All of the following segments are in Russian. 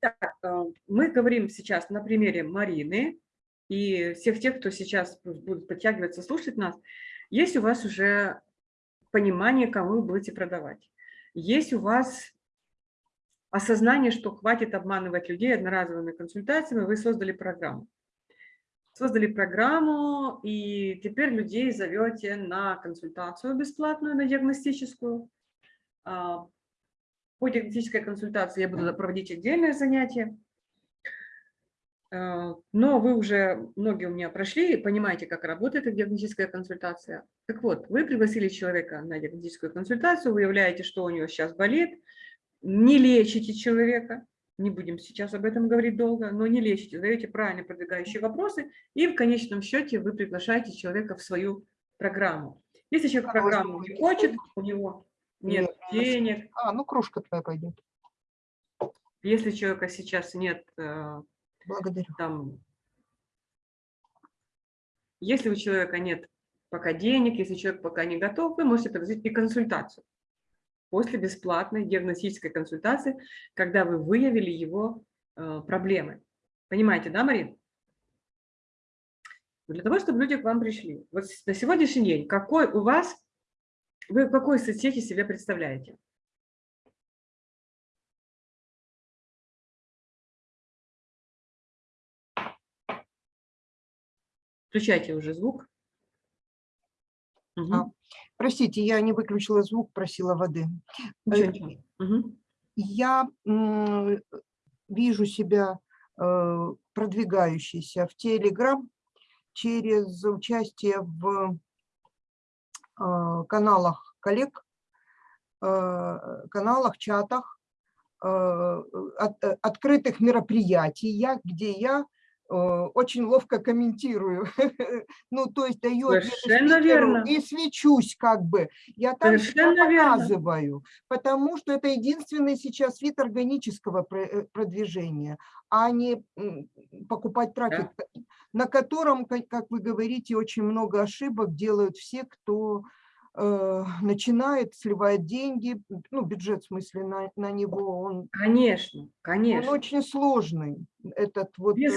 Так, э, мы говорим сейчас на примере Марины и всех тех, кто сейчас будет подтягиваться, слушать нас. Есть у вас уже понимание, кому вы будете продавать. Есть у вас осознание, что хватит обманывать людей одноразовыми консультациями, вы создали программу. Создали программу, и теперь людей зовете на консультацию бесплатную, на диагностическую. По диагностической консультации я буду проводить отдельное занятие. А, но вы уже, многие у меня прошли, и понимаете, как работает эта диагностическая консультация. Так вот, вы пригласили человека на диагностическую консультацию, выявляете, что у него сейчас болит, не лечите человека, не будем сейчас об этом говорить долго, но не лечите, задаете правильно продвигающие вопросы, и в конечном счете вы приглашаете человека в свою программу. Если человек программу не хочет, у него нет денег. А, ну кружка твоя пойдет. Если человека сейчас нет... Э, Благодарю. Там, если у человека нет пока денег, если человек пока не готов, вы можете предложить и консультацию после бесплатной диагностической консультации, когда вы выявили его э, проблемы. Понимаете, да, Марин? Для того, чтобы люди к вам пришли. Вот на сегодняшний день, какой у вас вы в какой соцсети себя представляете? Включайте уже звук. Угу. А, простите, я не выключила звук, просила воды. Ничего, ничего. Угу. Я вижу себя э, продвигающейся в Телеграм через участие в Э, каналах коллег, э, каналах, чатах, э, открытых мероприятиях, где я очень ловко комментирую. ну, то есть даю верно. и свечусь как бы. Я там показываю, потому что это единственный сейчас вид органического продвижения, а не покупать трафик. Да на котором, как вы говорите, очень много ошибок делают все, кто э, начинает, сливает деньги, ну, бюджет, в смысле, на, на него, он... Конечно, конечно. Он очень сложный, этот вот... Без...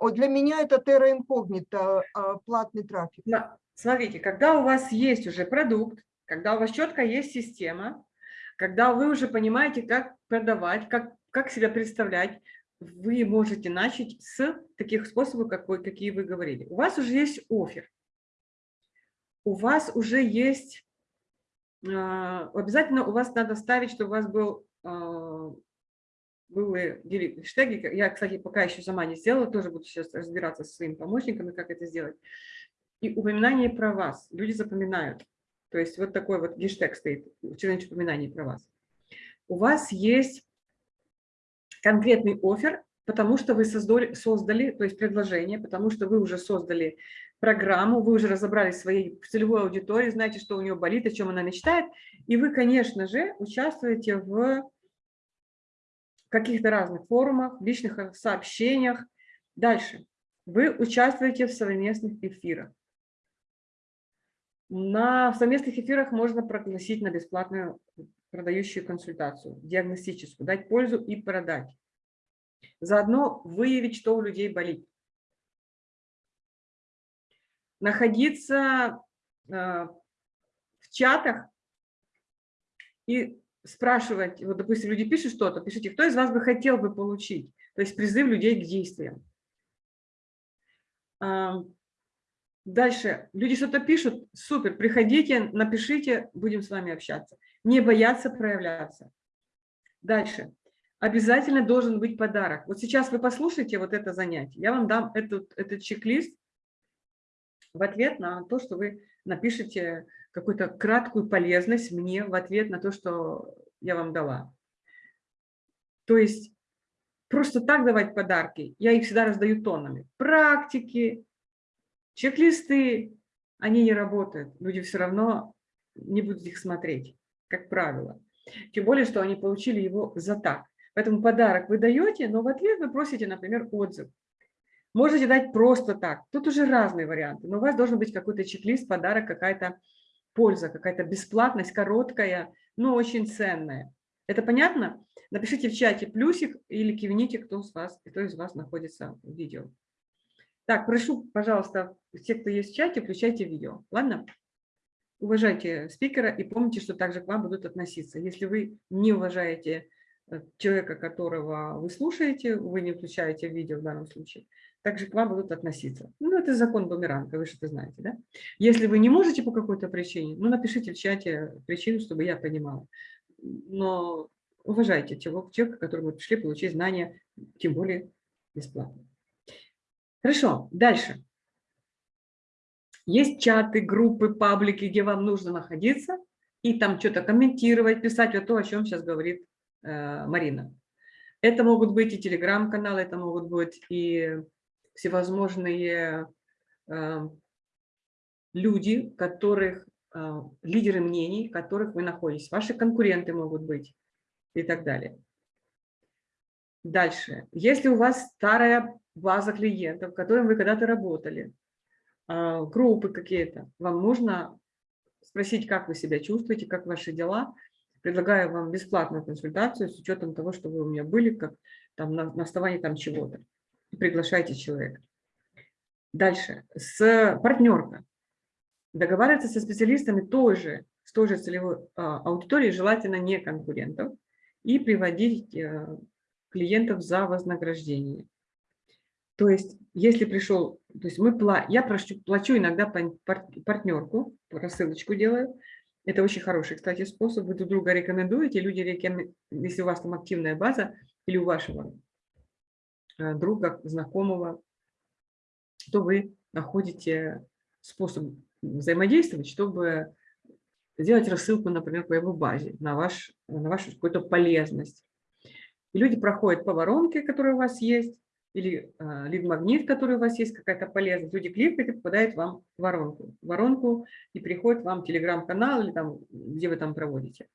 Э, для меня это терра инкогнито, а, платный трафик. Смотрите, когда у вас есть уже продукт, когда у вас четко есть система, когда вы уже понимаете, как продавать, как, как себя представлять, вы можете начать с таких способов, какой, какие вы говорили. У вас уже есть офер, у вас уже есть, а, обязательно у вас надо ставить, чтобы у вас был а, были хэштеги. Я, кстати, пока еще сама не сделала, тоже буду сейчас разбираться со своими помощниками, как это сделать. И упоминание про вас. Люди запоминают. То есть вот такой вот гештег стоит, что-нибудь упоминание про вас. У вас есть конкретный офер, потому что вы создали, создали, то есть предложение, потому что вы уже создали программу, вы уже разобрались своей целевой аудитории, знаете, что у нее болит, о чем она мечтает, и вы, конечно же, участвуете в каких-то разных форумах, личных сообщениях. Дальше. Вы участвуете в совместных эфирах. На совместных эфирах можно пригласить на бесплатную продающую консультацию, диагностическую, дать пользу и продать. Заодно выявить, что у людей болит. Находиться э, в чатах и спрашивать, вот, допустим, люди пишут что-то, пишите, кто из вас бы хотел бы получить, то есть призыв людей к действиям. Дальше, люди что-то пишут, супер, приходите, напишите, будем с вами общаться не бояться проявляться. Дальше. Обязательно должен быть подарок. Вот сейчас вы послушайте вот это занятие. Я вам дам этот, этот чек-лист в ответ на то, что вы напишите какую-то краткую полезность мне в ответ на то, что я вам дала. То есть просто так давать подарки, я их всегда раздаю тоннами. Практики, чек-листы, они не работают. Люди все равно не будут их смотреть как правило. Тем более, что они получили его за так. Поэтому подарок вы даете, но в ответ вы просите, например, отзыв. Можете дать просто так. Тут уже разные варианты. Но у вас должен быть какой-то чек-лист, подарок, какая-то польза, какая-то бесплатность, короткая, но очень ценная. Это понятно? Напишите в чате плюсик или кивните, кто, с вас, кто из вас находится в видео. Так, прошу, пожалуйста, все, кто есть в чате, включайте видео. Ладно? Уважайте спикера и помните, что также к вам будут относиться. Если вы не уважаете э, человека, которого вы слушаете, вы не включаете видео в данном случае, также к вам будут относиться. Ну, это закон бумеранга, вы что-то знаете, да? Если вы не можете по какой-то причине, ну, напишите в чате причину, чтобы я понимала. Но уважайте человека, которому пришли получить знания, тем более бесплатно. Хорошо, дальше. Есть чаты, группы, паблики, где вам нужно находиться и там что-то комментировать, писать вот то, о чем сейчас говорит э, Марина. Это могут быть и телеграм-каналы, это могут быть и всевозможные э, люди, которых, э, лидеры мнений, в которых вы находитесь. Ваши конкуренты могут быть и так далее. Дальше. Если у вас старая база клиентов, с которыми вы когда-то работали, а, группы какие-то, вам нужно спросить, как вы себя чувствуете, как ваши дела. Предлагаю вам бесплатную консультацию с учетом того, что вы у меня были, как там на, на основании там чего-то. Приглашайте человека. Дальше. С партнерка. Договариваться со специалистами тоже, с той же целевой а, аудиторией, желательно не конкурентов, и приводить э, клиентов за вознаграждение. То есть, если пришел, то есть мы, я плачу, плачу иногда партнерку, рассылочку делаю. Это очень хороший, кстати, способ. Вы друг друга рекомендуете, люди если у вас там активная база или у вашего друга, знакомого, то вы находите способ взаимодействовать, чтобы сделать рассылку, например, по его базе на, ваш, на вашу какую-то полезность. И люди проходят по воронке, которая у вас есть, или э, лид-магнит, который у вас есть, какая-то полезность. Люди кликают и попадают вам в воронку. В воронку и приходит вам телеграм-канал, или там, где вы там проводите.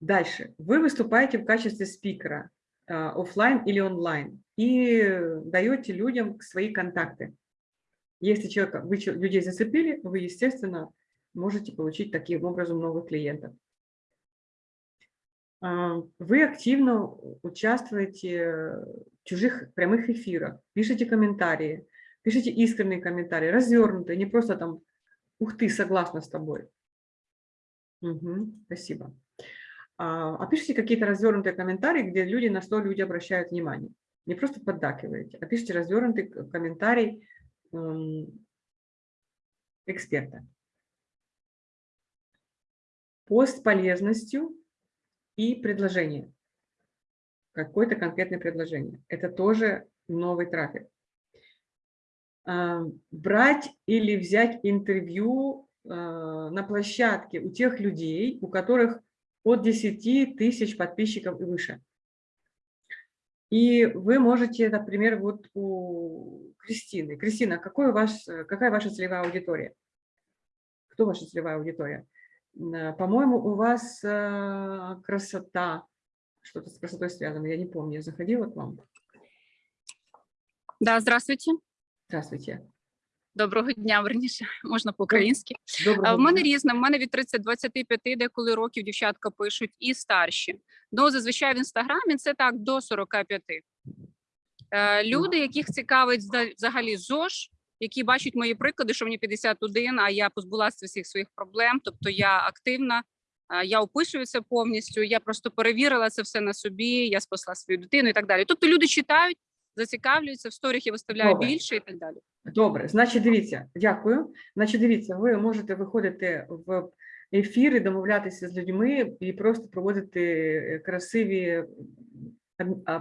Дальше. Вы выступаете в качестве спикера, э, офлайн или онлайн, и даете людям свои контакты. Если человека, вы людей зацепили, вы, естественно, можете получить таким образом новых клиентов. А, вы активно участвуете в чужих прямых эфирах, пишите комментарии, пишите искренние комментарии, развернутые, не просто там «Ух ты, согласна с тобой». Угу, спасибо. А, а пишите какие-то развернутые комментарии, где люди на что люди обращают внимание. Не просто поддакиваете, а пишите развернутый комментарий эксперта. Пост полезностью и предложение. Какое-то конкретное предложение. Это тоже новый трафик. А, брать или взять интервью а, на площадке у тех людей, у которых от 10 тысяч подписчиков и выше. И вы можете, например, вот у Кристины. Кристина, какой у вас, какая ваша целевая аудитория? Кто ваша целевая аудитория? Э, по-моему, у вас э, красота, что-то с красотой связано, я не помню, я заходила к вам. Да, здравствуйте. Здравствуйте. Доброго дня, верніше, можна по-українськи. В мене різне, в мене від 30-25 деколи років дівчатка пишуть і старші. Ну, зазвичай в інстаграмі це так до 45. Е, люди, яких цікавить взагалі ЗОЖ, які бачать мої приклади, що мені 51, а я позбулася всіх своїх проблем. Тобто я активна, я описуюся повністю. Я просто перевірила це все на собі. Я спасла свою дитину і так далі. Тобто люди читають, зацікавлюються в сторіх я виставляю Добре. більше і так далі. Добре, значить, дивіться, дякую. Значить, дивіться, ви можете виходити в ефіри, домовлятися з людьми і просто проводити красиві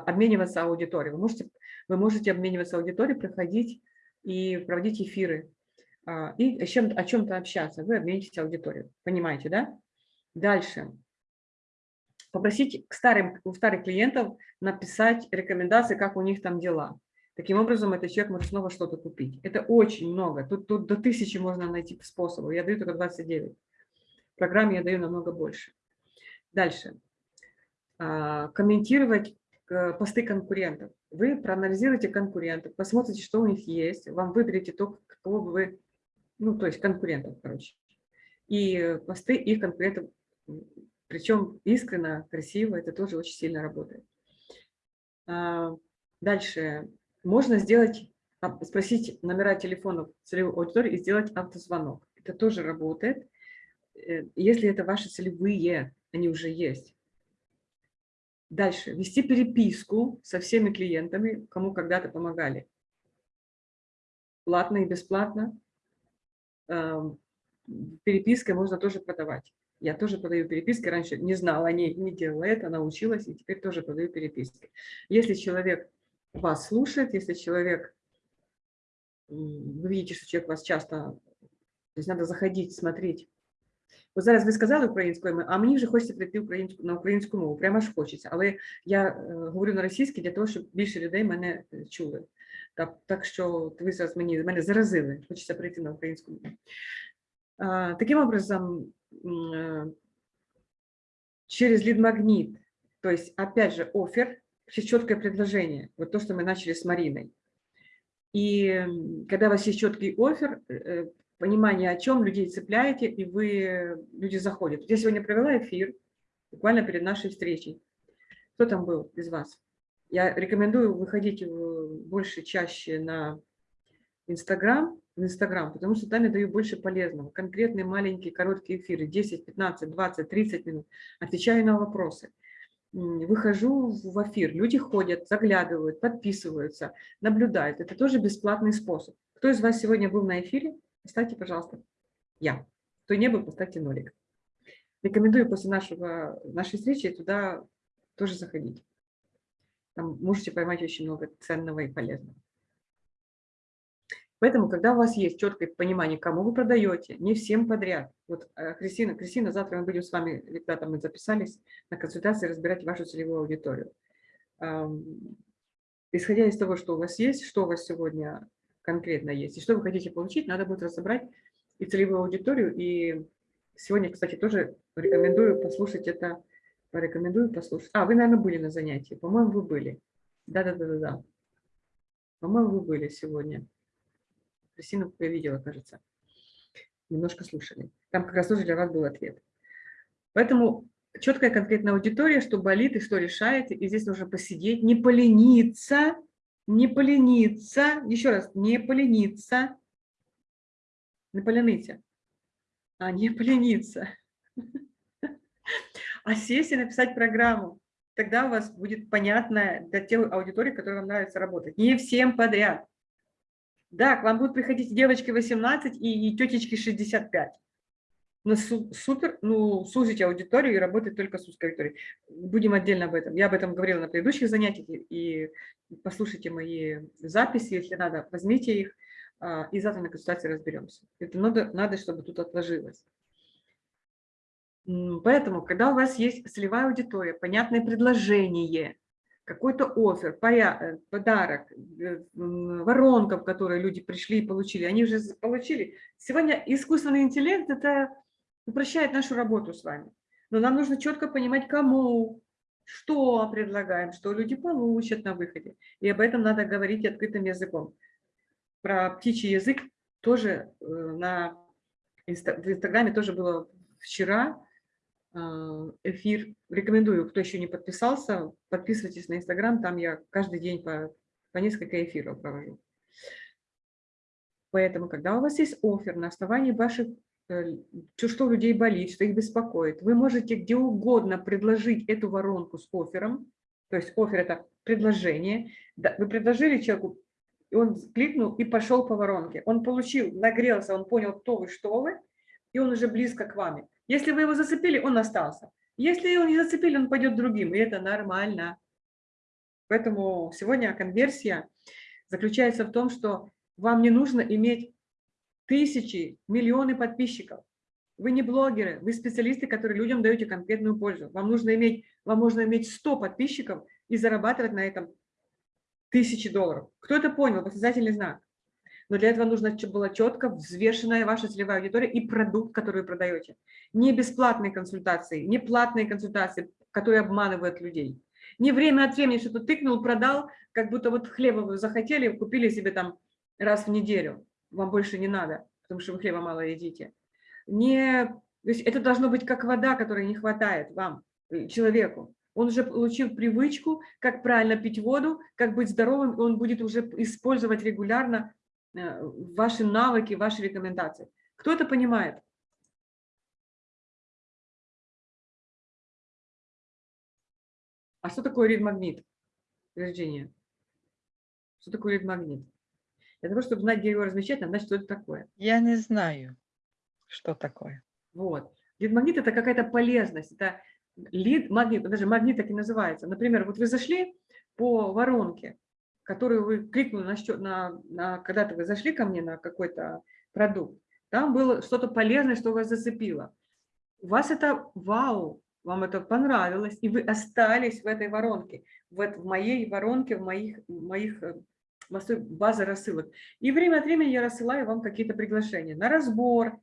обмінюватися аудиторією. Ви можете, ви можете обмінюватися аудиторією, приходити и проводить эфиры, а, и о чем-то о чем общаться. Вы обменитесь аудиторию. Понимаете, да? Дальше. Попросить к старым, у старых клиентов написать рекомендации, как у них там дела. Таким образом, этот человек может снова что-то купить. Это очень много. Тут, тут до тысячи можно найти способов. Я даю только 29. В программе я даю намного больше. Дальше. А, комментировать э, посты конкурентов вы проанализируете конкурентов, посмотрите, что у них есть, вам выберете то, кого бы вы, ну, то есть конкурентов, короче. И посты их конкурентов Причем искренно, красиво, это тоже очень сильно работает. А, дальше. Можно сделать, а, спросить номера телефонов целевой аудитории и сделать автозвонок. Это тоже работает, э, если это ваши целевые, они уже есть. Дальше. Вести переписку со всеми клиентами, кому когда-то помогали. Платно и бесплатно. Перепиской можно тоже продавать. Я тоже подаю переписки, раньше не знала, не, не делала это, научилась, и теперь тоже подаю переписки. Если человек вас слушает, если человек, вы видите, что человек вас часто, то есть надо заходить, смотреть. Вот зараз ви сказали українською, а мені вже хочеться прийти українську, на українську мову, прямо ж хочеться. Але я э, говорю на російській для того, щоб більше людей мене чули. Так, так що ви зараз мені, мене заразили, хочеться прийти на українську мову. А, таким образом, Э, через лид-магнит, то есть опять же офер, есть четкое предложение, вот то, что мы начали с Мариной. И когда у вас есть четкий офер, э, понимание, о чем людей цепляете, и вы, люди заходят. Я сегодня провела эфир, буквально перед нашей встречей. Кто там был из вас? Я рекомендую выходить больше, чаще на Инстаграм, в Инстаграм, потому что там я даю больше полезного. Конкретные маленькие короткие эфиры, 10, 15, 20, 30 минут. Отвечаю на вопросы. Выхожу в эфир, люди ходят, заглядывают, подписываются, наблюдают. Это тоже бесплатный способ. Кто из вас сегодня был на эфире? Поставьте, пожалуйста, я. Кто не был, поставьте нолик. Рекомендую после нашего, нашей встречи туда тоже заходить. Там можете поймать очень много ценного и полезного. Поэтому, когда у вас есть четкое понимание, кому вы продаете, не всем подряд. Вот э, Кристина, Кристина, завтра мы будем с вами, ребята, мы записались на консультации разбирать вашу целевую аудиторию. Исходя из того, что у вас есть, что у вас сегодня конкретно есть, и что вы хотите получить, надо будет разобрать и целевую аудиторию. И сегодня, кстати, тоже рекомендую послушать это, порекомендую послушать. А, вы, наверное, были на занятии, по-моему, вы были. Да-да-да-да. По-моему, вы были сегодня. Кристину я видела, кажется. Немножко слушали. Там как раз тоже для вас был ответ. Поэтому четкая конкретная аудитория, что болит и что решаете. И здесь нужно посидеть, не полениться, не полениться. Еще раз, не полениться. Не полениться. А не полениться. А сесть и написать программу. Тогда у вас будет понятно для тех аудитории, которой вам нравится работать. Не всем подряд. Да, к вам будут приходить девочки 18 и, и тетечки 65. Но супер, ну, сузить аудиторию и работать только с узкой аудиторией. Будем отдельно об этом. Я об этом говорила на предыдущих занятиях, и послушайте мои записи, если надо, возьмите их, а, и завтра на консультации разберемся. Это надо, надо, чтобы тут отложилось. Поэтому, когда у вас есть целевая аудитория, понятное предложение, какой-то офер, э, подарок, э, воронка, в которой люди пришли и получили, они уже получили. Сегодня искусственный интеллект это упрощает нашу работу с вами. Но нам нужно четко понимать, кому, что предлагаем, что люди получат на выходе. И об этом надо говорить открытым языком. Про птичий язык тоже э, на Инстаграме тоже было вчера эфир. Рекомендую, кто еще не подписался, подписывайтесь на Инстаграм, там я каждый день по, по несколько эфиров провожу. Поэтому, когда у вас есть офер на основании ваших, э, что у людей болит, что их беспокоит, вы можете где угодно предложить эту воронку с оффером, то есть офер – это предложение. Вы предложили человеку, и он кликнул и пошел по воронке. Он получил, нагрелся, он понял, кто вы, что вы, и он уже близко к вами. Если вы его зацепили, он остался. Если его не зацепили, он пойдет другим, и это нормально. Поэтому сегодня конверсия заключается в том, что вам не нужно иметь тысячи, миллионы подписчиков. Вы не блогеры, вы специалисты, которые людям даете конкретную пользу. Вам нужно иметь, вам можно иметь 100 подписчиков и зарабатывать на этом тысячи долларов. Кто это понял? Восклицательный знак но для этого нужно чтобы была четко взвешенная ваша целевая аудитория и продукт, который вы продаете. Не бесплатные консультации, не платные консультации, которые обманывают людей. Не время от времени что-то тыкнул, продал, как будто вот хлеба вы захотели, купили себе там раз в неделю. Вам больше не надо, потому что вы хлеба мало едите. Не То есть это должно быть как вода, которой не хватает вам, э, человеку. Он уже получил привычку, как правильно пить воду, как быть здоровым, и он будет уже использовать регулярно ваши навыки, ваши рекомендации. Кто это понимает? А что такое рид-магнит, Вирджиния? Что такое рид-магнит? Для того, чтобы знать, где его размещать, надо знать, что это такое. Я не знаю, что такое. Вот. Лид-магнит – это какая-то полезность. Это лид-магнит, даже магнит так и называется. Например, вот вы зашли по воронке, которую вы кликнули на, счет, на, на когда-то вы зашли ко мне на какой-то продукт, там было что-то полезное, что вас зацепило. Вас это вау, вам это понравилось, и вы остались в этой воронке, в, в моей воронке, в моих, в моих э, базы рассылок. И время от времени я рассылаю вам какие-то приглашения на разбор,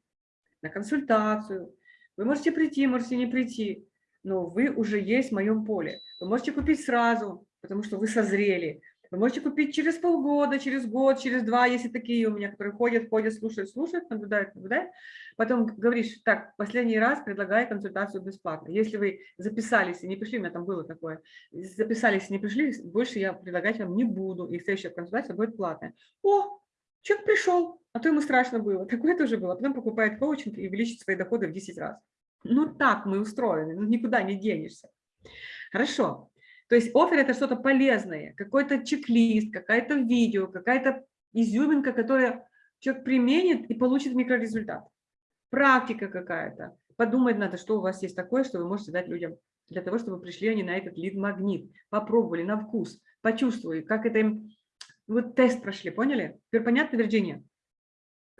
на консультацию. Вы можете прийти, можете не прийти, но вы уже есть в моем поле. Вы можете купить сразу, потому что вы созрели. Вы можете купить через полгода, через год, через два, если такие у меня, которые ходят, ходят, слушают, слушают, наблюдают, наблюдают. Потом говоришь, так, последний раз предлагаю консультацию бесплатно. Если вы записались и не пришли, у меня там было такое, записались и не пришли, больше я предлагать вам не буду, и следующая консультация будет платная. О, человек пришел, а то ему страшно было. Такое тоже было. Потом покупает коучинг и увеличит свои доходы в 10 раз. Ну так мы устроены, ну, никуда не денешься. Хорошо. То есть офер – это что-то полезное, какой-то чек-лист, какое-то видео, какая-то изюминка, которая человек применит и получит микрорезультат. Практика какая-то. Подумать надо, что у вас есть такое, что вы можете дать людям для того, чтобы пришли они на этот лид-магнит, попробовали на вкус, почувствовали, как это им... Вот тест прошли, поняли? Теперь понятно, Вирджиния?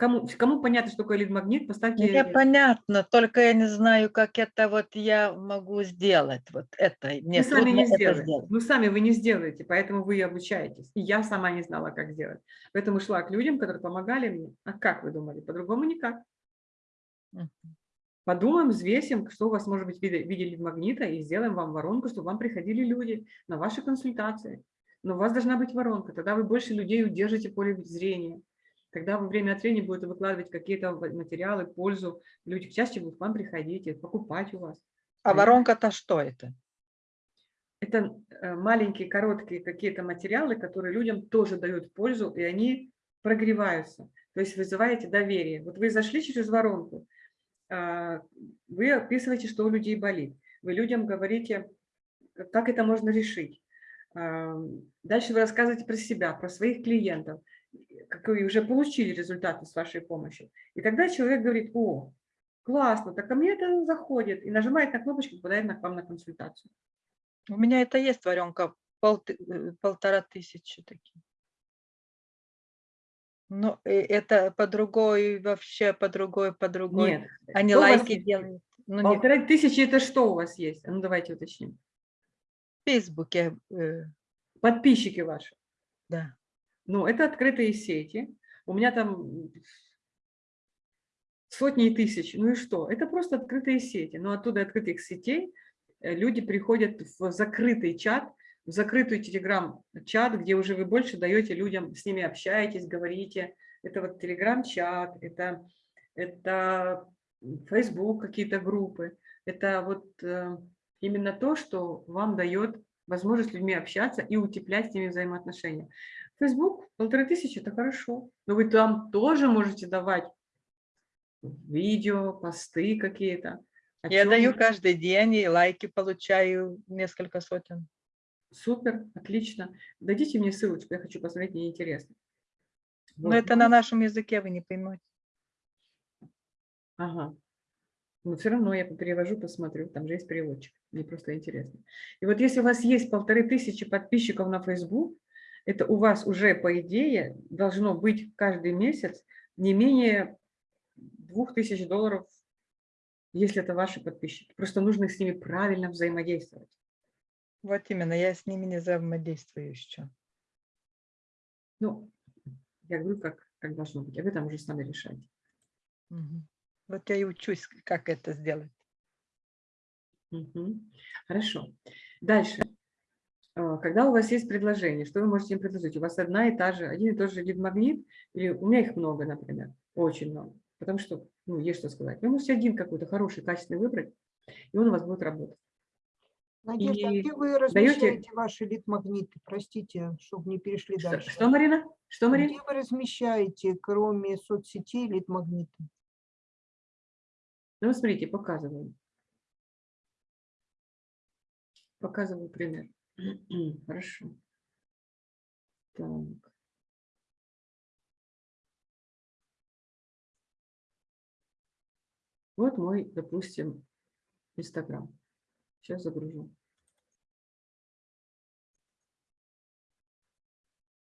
Кому, кому понятно, что такое лид-магнит, поставьте... Мне понятно, только я не знаю, как это вот я могу сделать. Вот это. Мне вы сами не сделаете. сделать. Ну, сами вы не сделаете, поэтому вы и обучаетесь. И я сама не знала, как сделать. Поэтому шла к людям, которые помогали мне. А как вы думали? По-другому никак. Подумаем, взвесим, что у вас может быть в виде, в виде лид-магнита, и сделаем вам воронку, чтобы вам приходили люди на ваши консультации. Но у вас должна быть воронка, тогда вы больше людей удержите в поле зрения. Когда вы время от времени будете выкладывать какие-то материалы, пользу, люди чаще будут к вам приходить, покупать у вас. А воронка-то что это? Это э, маленькие, короткие какие-то материалы, которые людям тоже дают пользу, и они прогреваются. То есть вызываете доверие. Вот вы зашли через воронку, а, вы описываете, что у людей болит. Вы людям говорите, как это можно решить. Дальше вы рассказываете про себя, про своих клиентов какие уже получили результаты с вашей помощью. И тогда человек говорит, о, классно, так ко мне это заходит, и нажимает на кнопочку, попадает на, к вам на консультацию. У меня это есть варенка, пол, э, полтора тысячи такие. Но э, это по другой, вообще по другой, по другой. Нет. Они Что у вас лайки делают. Ну, Полторы тысячи – это что у вас есть? А Ну, давайте уточним. в Фейсбуке, э, Подписчики ваши. да. Ну, это открытые сети. У меня там сотни и тысяч. Ну и что? Это просто открытые сети. Но оттуда открытых сетей э, люди приходят в закрытый чат, в закрытый телеграм-чат, где уже вы больше даете людям, с ними общаетесь, говорите. Это вот телеграм-чат, это, это Facebook какие-то группы. Это вот э, именно то, что вам дает возможность с людьми общаться и утеплять с ними взаимоотношения. Facebook полторы тысячи – это хорошо, но вы там тоже можете давать видео, посты какие-то. Я даю каждый день и лайки получаю несколько сотен. Супер, отлично. Дадите мне ссылочку, я хочу посмотреть, мне интересно. Но Вот. это на нашем языке вы не поймете. Ага. Но все равно я перевожу, посмотрю, там же есть переводчик, мне просто интересно. И вот если у вас есть полторы тысячи подписчиков на Facebook, это у вас уже, по идее, должно быть каждый месяц не менее двух тысяч долларов, если это ваши подписчики. Просто нужно с ними правильно взаимодействовать. Вот именно, я с ними не взаимодействую еще. Ну, я говорю, как, как должно быть, а вы там уже сами решаете. Мгм. Вот я и учусь, как это сделать. Мгм. Хорошо. Дальше. А, Когда у вас есть предложение, что вы можете им предложить? У вас одна и та же, один и тот же лид-магнит, или у меня их много, например, очень много. Потому что ну, есть что сказать. Вы можете один какой-то хороший, качественный выбрать, и он у вас будет работать. Надежда, а И где вы даете- размещаете ваши лид-магниты? Простите, чтобы не перешли Что, дальше. что, Марина? Что, Марина? Где вы размещаете, кроме соцсетей, лид-магниты? Ну, смотрите, показываю. Показываю пример. Хорошо. Так. Вот мой, допустим, Инстаграм. Сейчас загружу.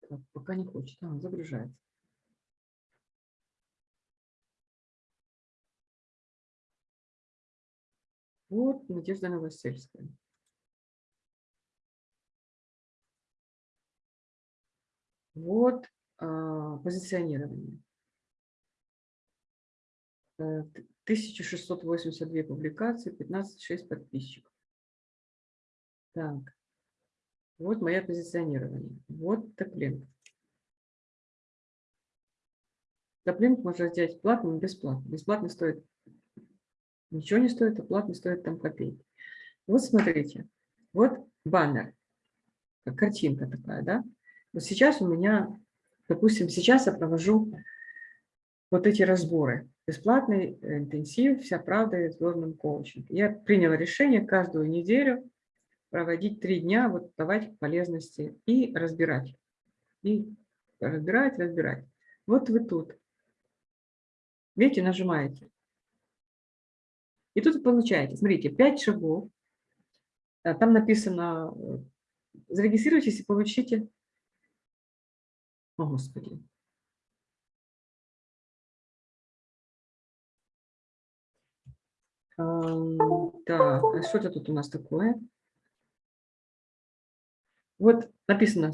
Так, пока не хочет. А, загружается. Вот Надежда Новосельская. Вот а, позиционирование. Э, т- 1682 публикации, 15,6 подписчиков. Так. Вот мое позиционирование. Вот топлинг. Топлинг можно сделать платным и бесплатно. Бесплатно стоит ничего не стоит, а платно стоит там копейки. Вот смотрите, вот баннер, картинка такая, да? Вот сейчас у меня, допустим, сейчас я провожу вот эти разборы. Бесплатный э, интенсив, вся правда о сложном коучинге. Я приняла решение каждую неделю проводить три дня, вот давать полезности и разбирать. И разбирать, разбирать. Вот вы тут. Видите, нажимаете. И тут получаете, смотрите, 5 шагов. А, Там написано, э, зарегистрируйтесь и получите. О, Господи. Так, а что это тут у нас такое? Вот написано,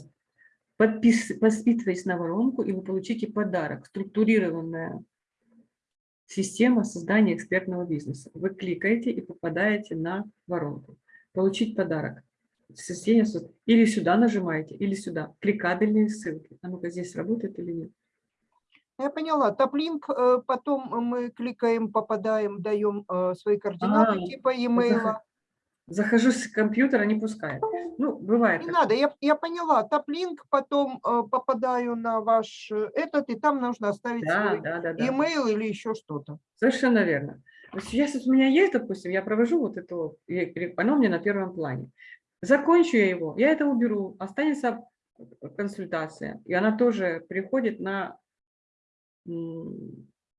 подпис, подписывайтесь на воронку, и вы получите подарок. Структурированная система создания экспертного бизнеса. Вы кликаете и попадаете на воронку. Получить подарок. Система со- Или сюда нажимаете, или сюда. Кликабельные ссылки. А ну-ка, здесь работает или нет? Я поняла. Топлинк, э, потом мы кликаем, попадаем, даем э, свои координаты А, типа e-mail. Захожу с компьютера, не пускает. Ну, бывает. Не такое. надо, я, я поняла. Топлинк, потом э, попадаю на ваш этот, и там нужно оставить Да, свой да, да, да. e-mail или еще что-то. Совершенно верно. Сейчас вот у меня есть, допустим, я провожу вот это, оно меня на первом плане. Закончу я его, я это уберу, останется консультация, и она тоже приходит на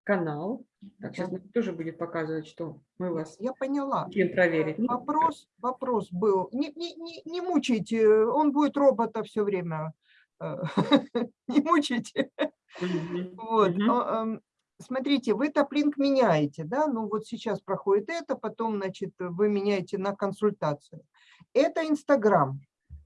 канал. Так, сейчас тоже будет показывать, что мы вас Я поняла. хотим проверить. Ну, Вопрос, вопрос был. Не, не, не, не мучайте, он будет робота все время. э, Не мучайте. Вот. а, ам, Смотрите, вы топлинк меняете, да? Ну вот сейчас проходит это, потом, значит, вы меняете на консультацию. Это Инстаграм.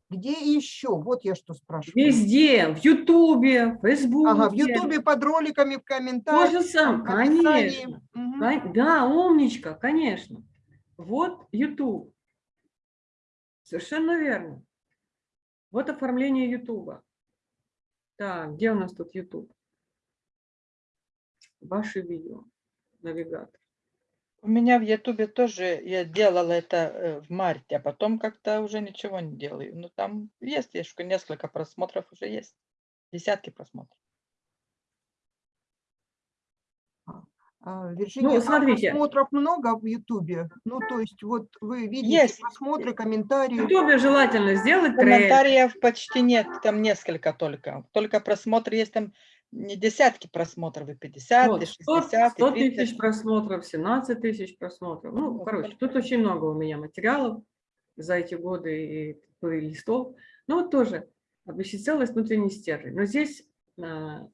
Где еще? Вот я что спрашиваю. Везде, в Ютубе, в Фейсбуке. Ага, в Ютубе под роликами, в То комментариях. же самое, в описании. конечно. Кон- Да, умничка, конечно. Вот YouTube. Совершенно верно. Вот оформление YouTube. Так, где у нас тут YouTube? Ваши видео. Навигатор. У меня в Ютубе тоже, я делала это э, в марте, а потом как-то уже ничего не делаю. Ну, там есть, есть несколько просмотров уже есть. Десятки просмотров. А, Вирджиния, а смотрите. просмотров много в Ютубе? Ну, то есть вот вы видите Есть. просмотры, В комментарии. YouTube желательно сделать трейлер. Комментариев почти нет, там несколько только. Только просмотры есть там не десятки просмотров, и 50, Вот, и 100, 60, и 100 30. тысяч просмотров, 17 тысяч просмотров. Ну, Вот короче, тут очень много у меня материалов за эти годы и плейлистов. Ну, вот тоже целость внутренний стержень. Но здесь а,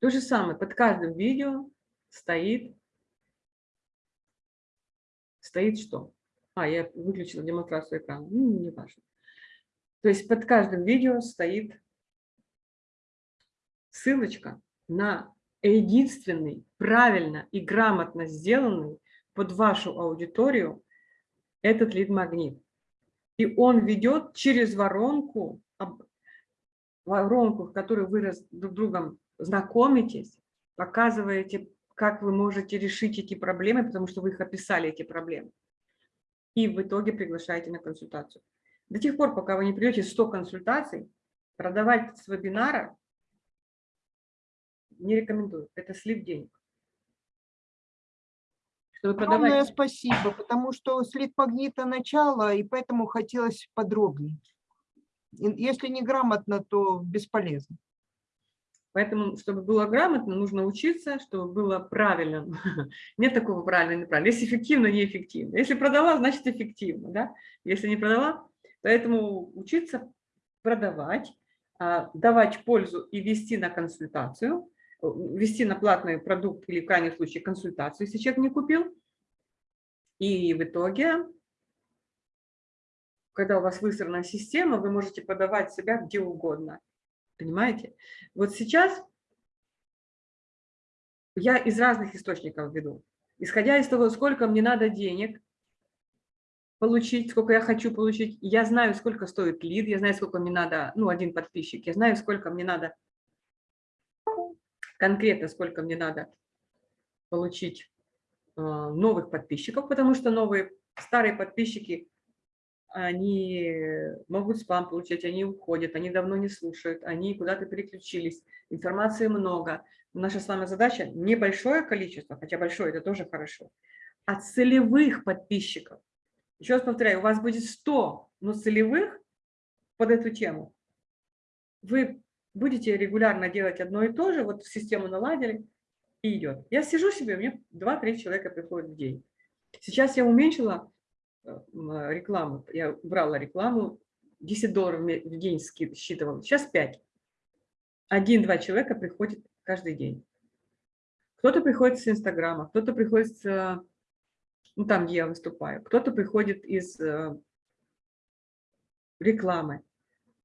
то же самое. Под каждым видео стоит, стоит что? А, я выключила демонстрацию экрана. Ну, не важно. То есть под каждым видео стоит ссылочка на единственный, правильно и грамотно сделанный под вашу аудиторию этот лид-магнит. И он ведет через воронку, воронку, в которой вы друг другом знакомитесь, показываете, как вы можете решить эти проблемы, потому что вы их описали, эти проблемы. И в итоге приглашаете на консультацию. До тех пор, пока вы не придете 100 консультаций, продавать с вебинара не рекомендую. Это слив денег. Чтобы Огромное спасибо, потому что слив магнита начало, и поэтому хотелось подробнее. Если неграмотно, то бесполезно. Поэтому, чтобы было грамотно, нужно учиться, чтобы было правильно. Нет такого правильно и неправильно. Если эффективно, неэффективно. Если продала, значит эффективно. Да? Если не продала, поэтому учиться продавать, а, давать пользу и вести на консультацию, э, вести на платный продукт или в крайнем случае консультацию, если человек не купил. И в итоге, когда у вас выстроена система, вы можете подавать себя где угодно. Понимаете? Вот сейчас я из разных источников веду. Исходя из того, сколько мне надо денег получить, сколько я хочу получить, я знаю, сколько стоит лид, я знаю, сколько мне надо, ну, один подписчик, я знаю, сколько мне надо, конкретно сколько мне надо получить э, новых подписчиков, потому что новые, старые подписчики они могут спам получать, они уходят, они давно не слушают, они куда-то переключились, информации много. Наша с вами задача небольшое количество, хотя большое, это тоже хорошо, а целевых подписчиков. Еще раз повторяю, у вас будет 100, но целевых под эту тему. Вы будете регулярно делать одно и то же, вот систему наладили, и идет. Я сижу себе, меня 2-3 человека приходят в день. Сейчас я уменьшила Э, рекламу, я брала рекламу, 10 долларов в день считывала, сейчас 5. Один-два человека приходит каждый день. Кто-то приходит с Инстаграма, кто-то приходит с, ну, там, где я выступаю, кто-то приходит из э, рекламы.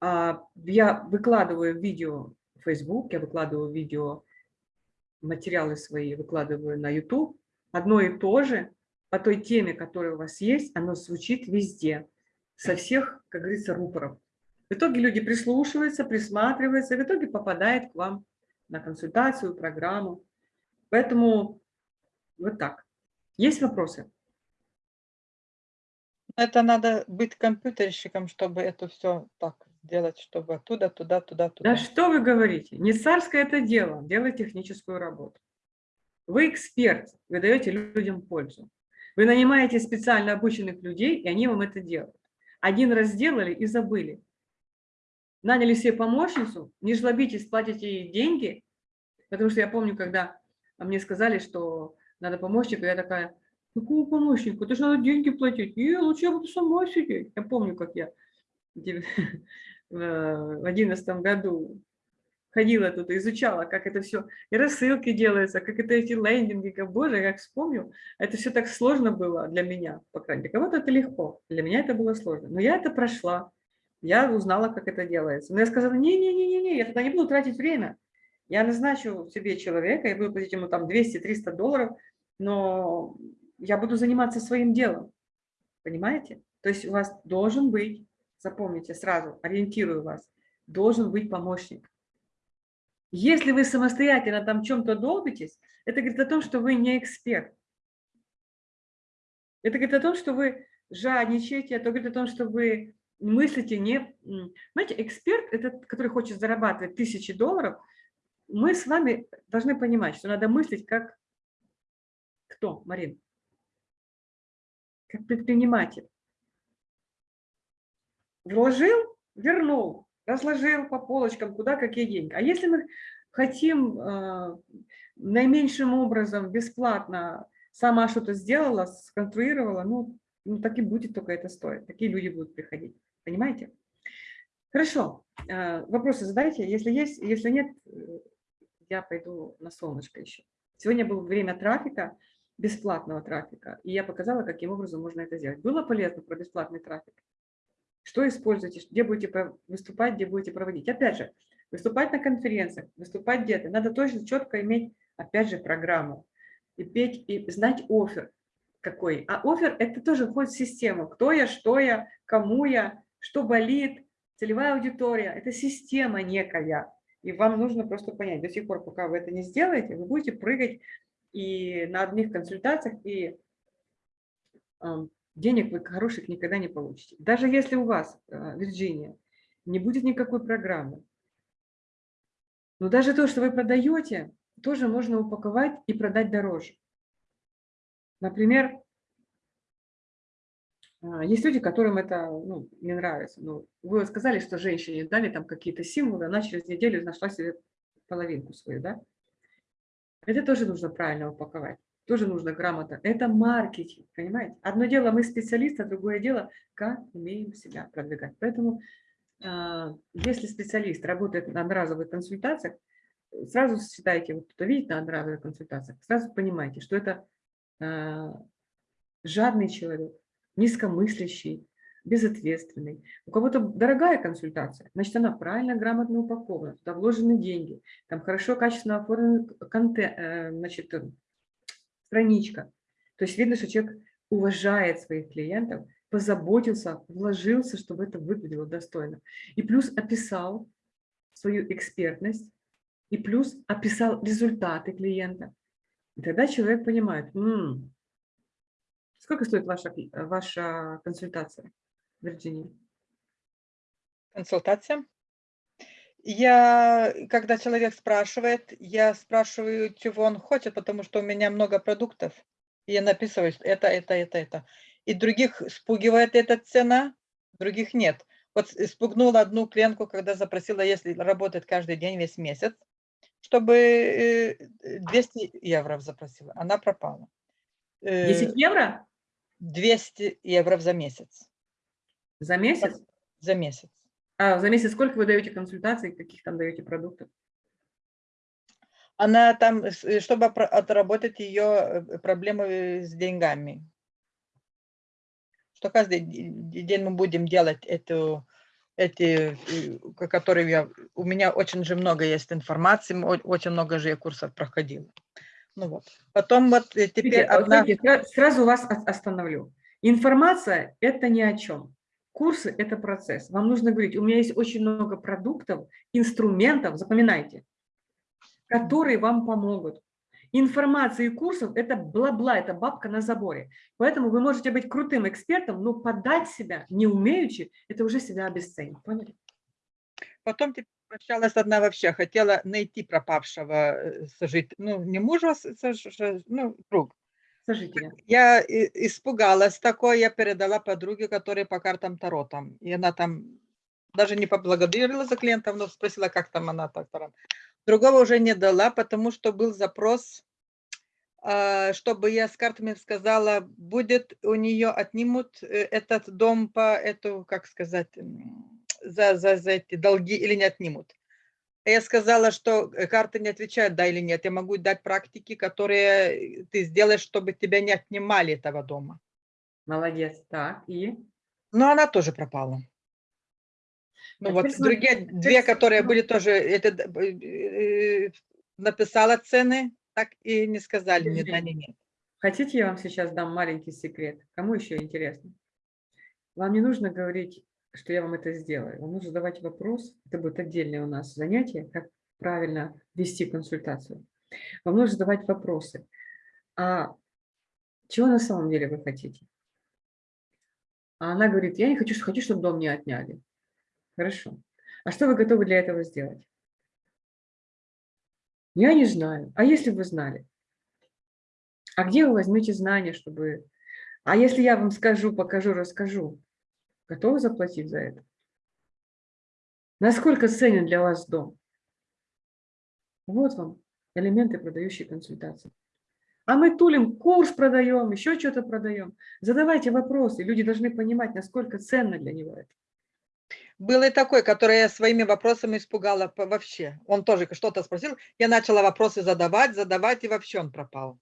А я выкладываю видео в Facebook, я выкладываю видео, материалы свои выкладываю на YouTube. Одно и то же, по той теме, которая у вас есть, оно звучит везде, со всех, как говорится, рупоров. В итоге люди прислушиваются, присматриваются, в итоге попадает к вам на консультацию, программу. Поэтому вот так. Есть вопросы? Это надо быть компьютерщиком, чтобы это все так делать, чтобы оттуда, туда, туда, туда. Да что вы говорите? Не царское это дело, делать техническую работу. Вы эксперт, вы даете людям пользу. Вы нанимаете специально обученных людей, и они вам это делают. Один раз сделали и забыли. Наняли себе помощницу, не жлобитесь, платите ей деньги, потому что я помню, когда мне сказали, что надо помощника, я такая, какого помощника, ты же надо деньги платить, и лучше я буду сама сидеть. Я помню, как я в одиннадцатом году ходила тут, изучала, как это все, и рассылки делаются, как это эти лендинги, как, боже, как вспомню, это все так сложно было для меня, по крайней мере. Кого-то это легко, для меня это было сложно. Но я это прошла, я узнала, как это делается. Но я сказала, не-не-не-не, я тогда не буду тратить время. Я назначу себе человека, я буду платить ему там 200-300 долларов, но я буду заниматься своим делом. Понимаете? То есть у вас должен быть, запомните сразу, ориентирую вас, должен быть помощник. Если вы самостоятельно там чем-то долбитесь, это говорит о том, что вы не эксперт. Это говорит о том, что вы жадничаете, это говорит о том, что вы мыслите не... Знаете, эксперт, этот, который хочет зарабатывать тысячи долларов, мы с вами должны понимать, что надо мыслить как... Кто, Марин? Как предприниматель. Вложил, вернул разложил по полочкам, куда какие деньги. А если мы хотим э, наименьшим образом, бесплатно, сама что-то сделала, сконструировала, ну, ну, так и будет только это стоит. Такие люди будут приходить. Понимаете? Хорошо. Э, вопросы задайте. Если есть, если нет, э, я пойду на солнышко еще. Сегодня было время трафика, бесплатного трафика, и я показала, каким образом можно это сделать. Было полезно про бесплатный трафик? Что используете, где будете выступать, где будете проводить. Опять же, выступать на конференциях, выступать где-то. Надо точно четко иметь, опять же, программу. И петь, и знать офер какой. А офер – это тоже входит в систему. Кто я, что я, кому я, что болит, целевая аудитория. Это система некая. И вам нужно просто понять, до сих пор, пока вы это не сделаете, вы будете прыгать и на одних консультациях, и денег вы хороших никогда не получите. Даже если у вас, э, Вирджиния, не будет никакой программы, но даже то, что вы продаете, тоже можно упаковать и продать дороже. Например, а, есть люди, которым это ну, не нравится. Ну, вы сказали, что женщине дали там какие-то символы, она через неделю нашла себе половинку свою, да? Это тоже нужно правильно упаковать, тоже нужно грамотно. Это маркетинг, понимаете? Одно дело мы специалисты, а другое дело, как умеем себя продвигать. Поэтому а, если специалист работает на одноразовых консультациях, сразу считайте, вот кто видит на одноразовых консультациях, сразу понимаете, что это а, жадный человек, низкомыслящий, безответственный. У кого-то дорогая консультация, значит, она правильно, грамотно упакована, туда вложены деньги, там хорошо, качественно оформлен контент, э, значит, э, страничка. То есть видно, что человек уважает своих клиентов, позаботился, вложился, чтобы это выглядело достойно. И плюс описал свою экспертность, и плюс описал результаты клиента. И тогда человек понимает, М -м, сколько стоит ваша, ваша консультация, Вирджиния? Консультация? Я, когда человек спрашивает, я спрашиваю, чего он хочет, потому что у меня много продуктов. И я написываю, это, это, это, это. И других спугивает эта цена, других нет. Вот спугнула одну клиентку, когда запросила, если работает каждый день, весь месяц, чтобы 200 евро запросила. Она пропала. 10 евро? 200 евро за месяц. За месяц? За месяц. А за месяц сколько вы даете консультаций, каких там даете продуктов? Она там, чтобы отработать ее проблемы с деньгами. Что каждый день мы будем делать эту эти, э, которые я, у меня очень же много есть информации, очень много же я курсов проходила. Ну вот. Потом вот э, теперь Видите, одна... Смотрите, сразу вас остановлю. Информация – это ни о чем. Курсы – это процесс. Вам нужно говорить, у меня есть очень много продуктов, инструментов, запоминайте, которые вам помогут. Информация и курсов – это бла-бла, это бабка на заборе. Поэтому вы можете быть крутым экспертом, но подать себя не умеючи – это уже себя обесценить. Поняли? Потом прощалась одна вообще, хотела найти пропавшего э, сожителя, ну, не мужа, а ну, друг. Сожителя. Я испугалась такой, я передала подруге, которая по картам Таро там. И она там даже не поблагодарила за клиентов, но спросила, как там она так там. Другого уже не дала, потому что был запрос, а, чтобы я с картами сказала, будет у нее отнимут э, этот дом по эту, как сказать, за, за, за эти долги или не отнимут. Я сказала, что э, карты не отвечают, да или нет. Я могу дать практики, которые ты сделаешь, чтобы тебя не отнимали этого дома. Молодец, так, и? Но она тоже пропала. Ну вот другие две, которые были тоже, это, э, э, написала цены, так и не сказали ни да, ни нет. Хотите, я вам сейчас дам маленький секрет? Кому еще интересно? Вам не нужно говорить, что я вам это сделаю. Вам нужно задавать вопрос. Это будет отдельное у нас занятие, как правильно вести консультацию. Вам нужно задавать вопросы. А чего на самом деле вы хотите? А она говорит, я не хочу, хочу, чтобы дом не отняли. Хорошо. А что вы готовы для этого сделать? Я не знаю. А если вы знали? А где вы возьмете знания, чтобы... А если я вам скажу, покажу, расскажу, готовы заплатить за это? Насколько ценен для вас дом? Вот вам элементы продающей консультации. А мы тулим, курс продаем, еще что-то продаем. Задавайте вопросы, люди должны понимать, насколько ценно для него это. Был и такой, который я своими вопросами испугала вообще. Он тоже что-то спросил, я начала вопросы задавать, задавать, и вообще он пропал.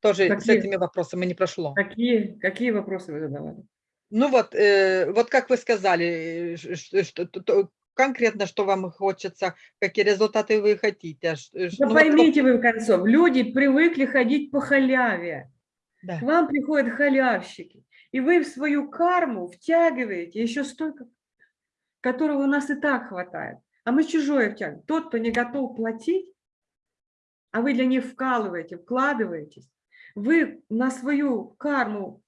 Тоже какие, с этими вопросами не прошло. Какие, какие вопросы вы задавали? Ну вот, э, вот как вы сказали, что, что, то, конкретно, что вам хочется, какие результаты вы хотите. Да ну, поймите вот, вы в концов, люди привыкли ходить по халяве. Да. К вам приходят халявщики, и вы в свою карму втягиваете еще столько которого у нас и так хватает. А мы чужое втягиваем. Тот, кто не готов платить, а вы для них вкалываете, вкладываетесь, вы на свою карму,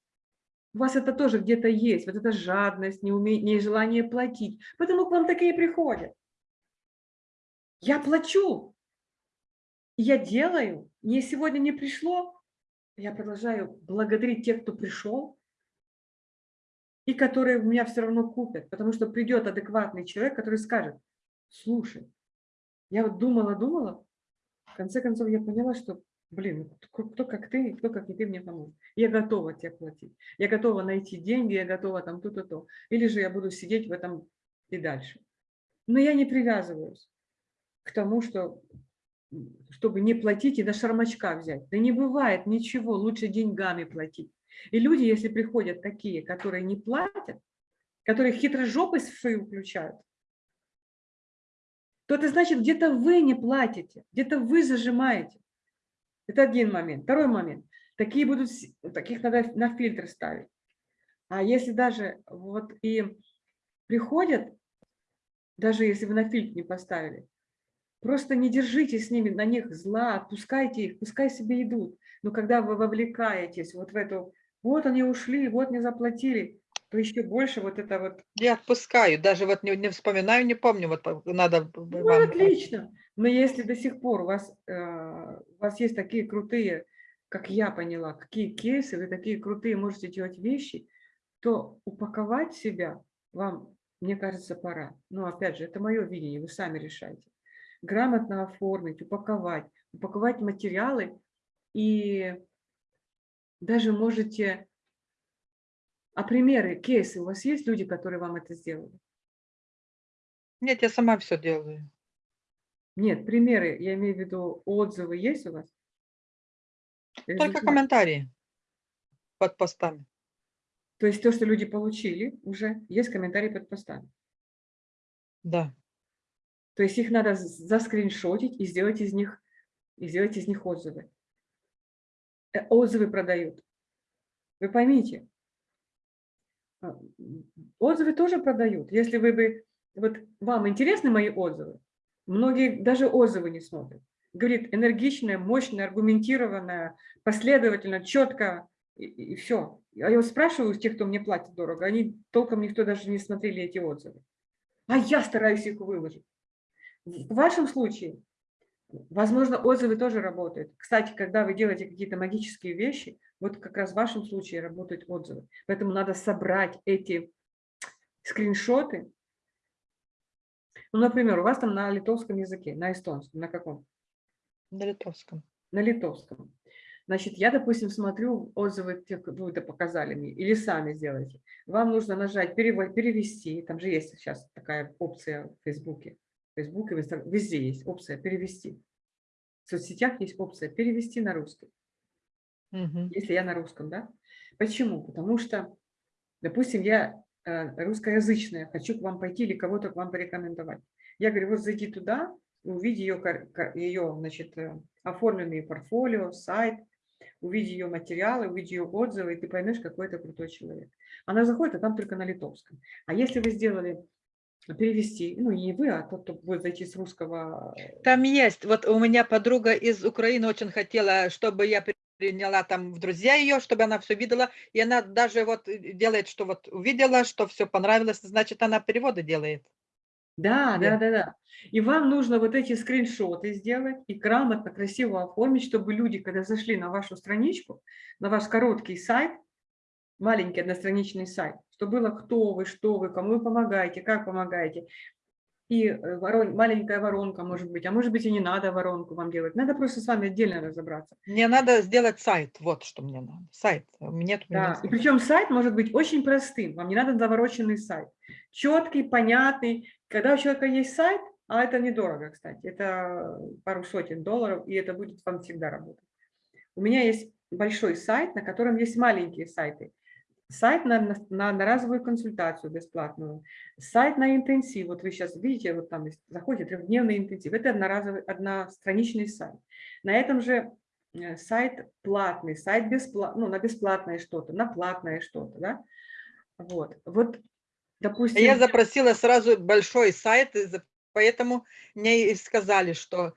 у вас это тоже где-то есть, вот эта жадность, неуме... нежелание платить. Поэтому к вам такие приходят. Я плачу, я делаю, мне сегодня не пришло, я продолжаю благодарить тех, кто пришел, и которые у меня все равно купят, потому что придет адекватный человек, который скажет, слушай, я вот думала, думала, в конце концов я поняла, что, блин, кто, кто как ты, кто как и ты мне поможет. Я готова тебе платить, я готова найти деньги, я готова там то-то, то. Или же я буду сидеть в этом и дальше. Но я не привязываюсь к тому, что чтобы не платить и до шармачка взять. Да не бывает ничего, лучше деньгами платить. И люди, если приходят такие, которые не платят, которые хитрожопость свою включают, то это значит, где-то вы не платите, где-то вы зажимаете. Это один момент. Второй момент. Такие будут, таких надо на фильтр ставить. А если даже вот и приходят, даже если вы на фильтр не поставили, Просто не держите с ними, на них зла, отпускайте их, пускай себе идут. Но когда вы вовлекаетесь вот в эту, вот они ушли, вот не заплатили, то еще больше вот это вот... Я отпускаю, даже вот не, не вспоминаю, не помню, вот надо... Ну, вам... отлично. Но если до сих пор у вас, э, у вас есть такие крутые, как я поняла, какие кейсы, вы такие крутые можете делать вещи, то упаковать себя вам, мне кажется, пора. Но опять же, это мое видение, вы сами решаете грамотно оформить, упаковать, упаковать материалы и даже можете... А примеры, кейсы, у вас есть люди, которые вам это сделали? Нет, я сама все делаю. Нет, примеры, я имею в виду отзывы есть у вас? Только комментарии под постами. То есть то, что люди получили, уже есть комментарии под постами? Да. То есть их надо заскриншотить и сделать из них, и сделать из них отзывы. Э, отзывы продают. Вы поймите, а, отзывы тоже продают. Если вы бы, вот вам интересны мои отзывы, многие даже отзывы не смотрят. Говорит, энергичная, мощная, аргументированная, последовательно, четко, и, и все. А я спрашиваю тех, кто мне платит дорого, они толком никто даже не смотрели эти отзывы. А я стараюсь их выложить. В вашем случае, возможно, отзывы тоже работают. Кстати, когда вы делаете какие-то магические вещи, вот как раз в вашем случае работают отзывы. Поэтому надо собрать эти скриншоты. Ну, например, у вас там на литовском языке, на эстонском, на каком? На литовском. На литовском. Значит, я, допустим, смотрю отзывы, тех, вы это показали мне, или сами сделайте. Вам нужно нажать перевести, там же есть сейчас такая опция в Фейсбуке. Facebook и Instagram, везде есть опция «Перевести». В соцсетях есть опция «Перевести на русский». Угу. Если я на русском, да? Почему? Потому что, допустим, я русскоязычная, хочу к вам пойти или кого-то к вам порекомендовать. Я говорю, вот зайди туда, увиди ее, ее значит, э, оформленные портфолио, сайт, увиди ее материалы, увиди ее отзывы, и ты поймешь, какой это крутой человек. Она заходит, а там только на литовском. А если вы сделали перевести, ну не вы, а тот, кто будет зайти с русского. Э, там есть, вот у меня подруга из Украины очень хотела, чтобы я приняла там в друзья ее, чтобы она все видела, и она даже вот э, делает, что вот увидела, что все понравилось, значит она переводы делает. Да, да, да, да. И вам нужно вот эти скриншоты сделать и грамотно, красиво оформить, чтобы люди, когда зашли на вашу страничку, на ваш короткий сайт, маленький одностраничный сайт, что было кто вы, что вы, кому вы помогаете, как помогаете. И э, ворон, маленькая воронка может быть, а может быть и не надо воронку вам делать. Надо просто с вами отдельно разобраться. Мне надо сделать сайт, вот что мне надо. Сайт. Мне да, и причем сайт может быть очень простым, вам не надо завороченный сайт. Четкий, понятный. Когда у человека есть сайт, а это недорого, кстати, это пару сотен долларов, и это будет вам всегда работать. У меня есть большой сайт, на котором есть маленькие сайты сайт на, на, на разовую консультацию бесплатную, сайт на интенсив. Вот вы сейчас видите, вот там заходите, трехдневный интенсив. Это одноразовый, одностраничный сайт. На этом же э, сайт платный, сайт бесплатный, ну, на бесплатное что-то, на платное что-то, да? Вот, вот, допустим... Я запросила сразу большой сайт, Поэтому мне и сказали, что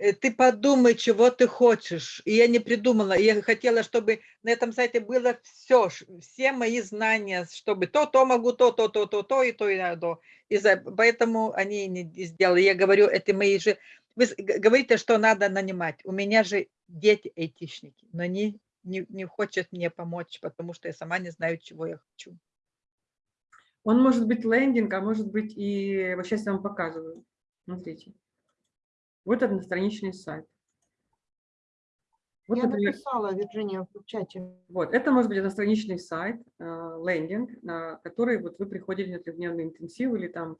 ты подумай, чего ты хочешь. И я не придумала. Я хотела, чтобы на этом сайте было все, все мои знания, чтобы то, то могу, то, то, то, то, то и то, и то. И за, поэтому они не сделали. Я говорю, это мои же... Вы говорите, что надо нанимать. У меня же дети айтишники, но они не, не хочет мне помочь, потому что я сама не знаю, чего я хочу. Он может быть лендинг, а может быть и... Вот сейчас я вам показываю. Смотрите. Вот одностраничный сайт. Вот, я например, написала, Вирджиния, в чате. Вот, это может быть одностраничный сайт, э, лендинг, на который вот вы приходили на трехдневный интенсив или там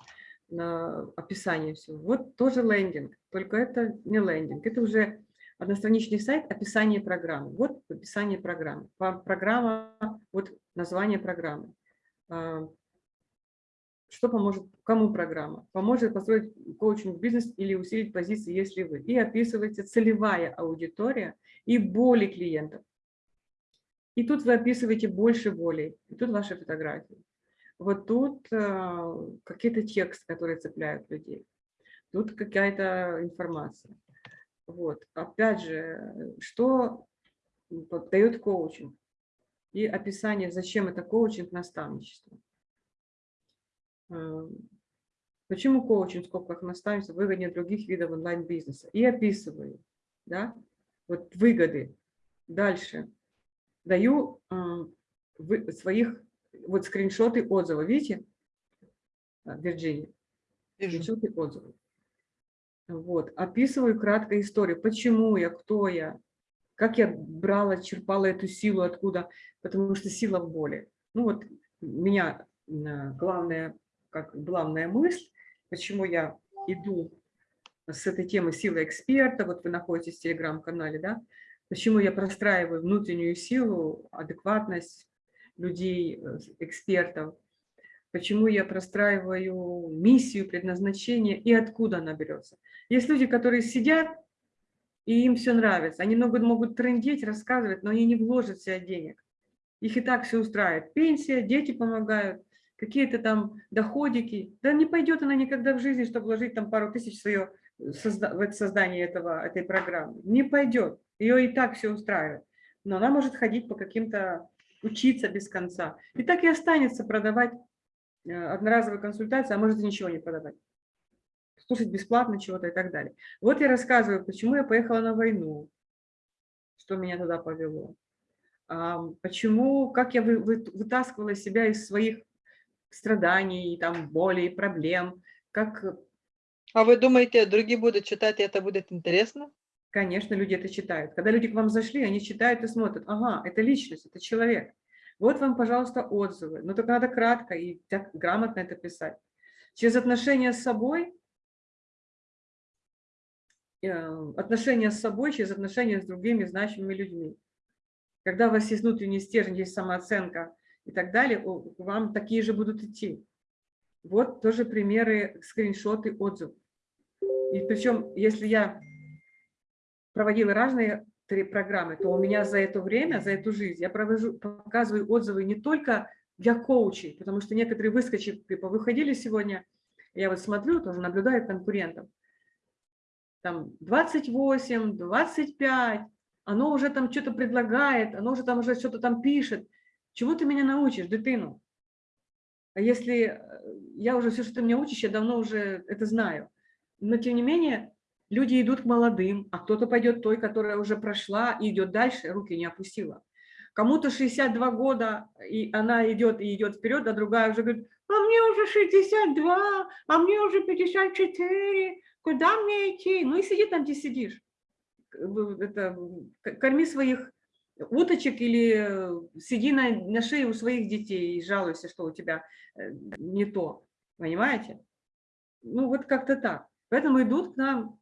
на описание всего. Вот тоже лендинг, только это не лендинг, это уже одностраничный сайт, описание программы. Вот описание программы. Программа, вот название программы. Что поможет, кому программа? Поможет построить коучинг-бизнес или усилить позиции, если вы. И описывается целевая аудитория и боли клиентов. И тут вы описываете больше болей. И тут ваши фотографии. Вот тут э, какие-то тексты, которые цепляют людей. Тут какая-то информация. Вот. Опять же, что дает коучинг? И описание, зачем это коучинг, наставничество. Почему коучинг в скобках наставничество выгоднее других видов онлайн-бизнеса? И описываю, да, вот выгоды. Дальше. Даю э, своих, вот скриншоты отзывов, видите, Вирджиния? Скриншоты отзывов. Вот, описываю краткую историю, почему я, кто я, как я брала, черпала эту силу, откуда, потому что сила в боли. Ну вот, меня главная, как главная мысль, почему я иду с этой темы силы эксперта, вот вы находитесь в телеграм-канале, да, почему я простраиваю внутреннюю силу, адекватность людей, э, экспертов, почему я простраиваю миссию, предназначение и откуда она берется. Есть люди, которые сидят, и им все нравится. Они много могут трендеть, рассказывать, но они не вложат себя денег. Их и так все устраивает. Пенсия, дети помогают, какие-то там доходики. Да не пойдет она никогда в жизни, чтобы вложить там пару тысяч свое, в создание этого, этой программы. Не пойдет. Ее и так все устраивает. Но она может ходить по каким-то, учиться без конца. И так и останется продавать Э, одноразовые консультации, а может и ничего не продавать. Слушать бесплатно чего-то и так далее. Вот я рассказываю, почему я поехала на войну, что меня туда повело. Почему, как я вытаскивала себя из своих страданий, там, болей, проблем, как... А вы думаете, другие будут читать, и это будет интересно? Конечно, люди это читают. Когда люди к вам зашли, они читают и смотрят. Ага, это личность, это человек. Вот вам, пожалуйста, отзывы. Но только надо кратко и так грамотно это писать. Через отношения с собой, э, отношения с собой, через отношения с другими значимыми людьми. Когда у вас есть внутренний стержень, есть самооценка и так далее, вам такие же будут идти. Вот тоже примеры, скриншоты отзывов. И причем, если я проводила разные три программы, то у меня за это время, за эту жизнь я провожу, показываю отзывы не только для коучей, потому что некоторые выскочили, типа, выходили сегодня, я вот смотрю, тоже наблюдаю конкурентов, там 28, 25, оно уже там что-то предлагает, оно уже там уже что-то там пишет. Чего ты меня научишь, дитину? А если э, я уже все, что ты меня учишь, я давно уже это знаю. Но тем не менее, Люди идут к молодым, а кто-то пойдет той, которая уже прошла и идет дальше, руки не опустила. Кому-то 62 года, и она идет и идет вперед, а другая уже говорит, а мне уже 62, а мне уже 54, куда мне идти? Ну и сиди там, где сидишь. Это, корми своих уточек или сиди на, на шее у своих детей и жалуйся, что у тебя э, не то. Понимаете? Ну вот как-то так. Поэтому идут к нам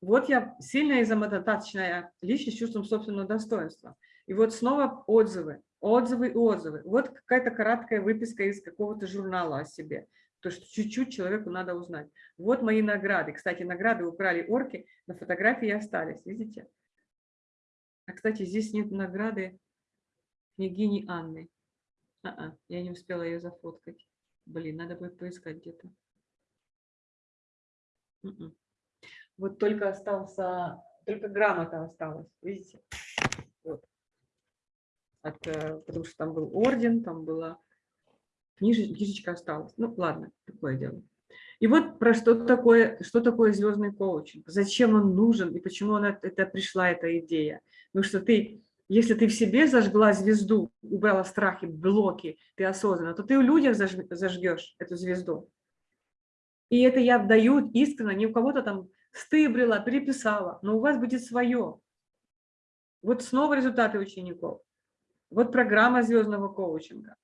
вот я сильная и самодостаточная личность с чувством собственного достоинства. И вот снова отзывы, отзывы и отзывы. Вот какая-то короткая выписка из какого-то журнала о себе. То, что чуть-чуть человеку надо узнать. Вот мои награды. Кстати, награды украли орки, на фотографии остались, видите? А, кстати, здесь нет награды княгини Анны. А -а, я не успела ее зафоткать. Блин, надо будет поискать где-то. Мгм. Вот только остался, только грамота осталась, видите? Вот. От, э, потому что там был орден, там была книжечка, книжечка осталась. Ну, ладно, такое дело. И вот про что такое, что такое звездный коучинг, зачем он нужен и почему она, это пришла эта идея. Потому что ты, если ты в себе зажгла звезду, убрала страхи, блоки, ты осознанно, то ты у людях заж- зажгешь эту звезду. И это я даю искренне, не у кого-то там стыбрила, переписала, но у вас будет свое. Вот снова результаты учеников. Вот программа звездного коучинга.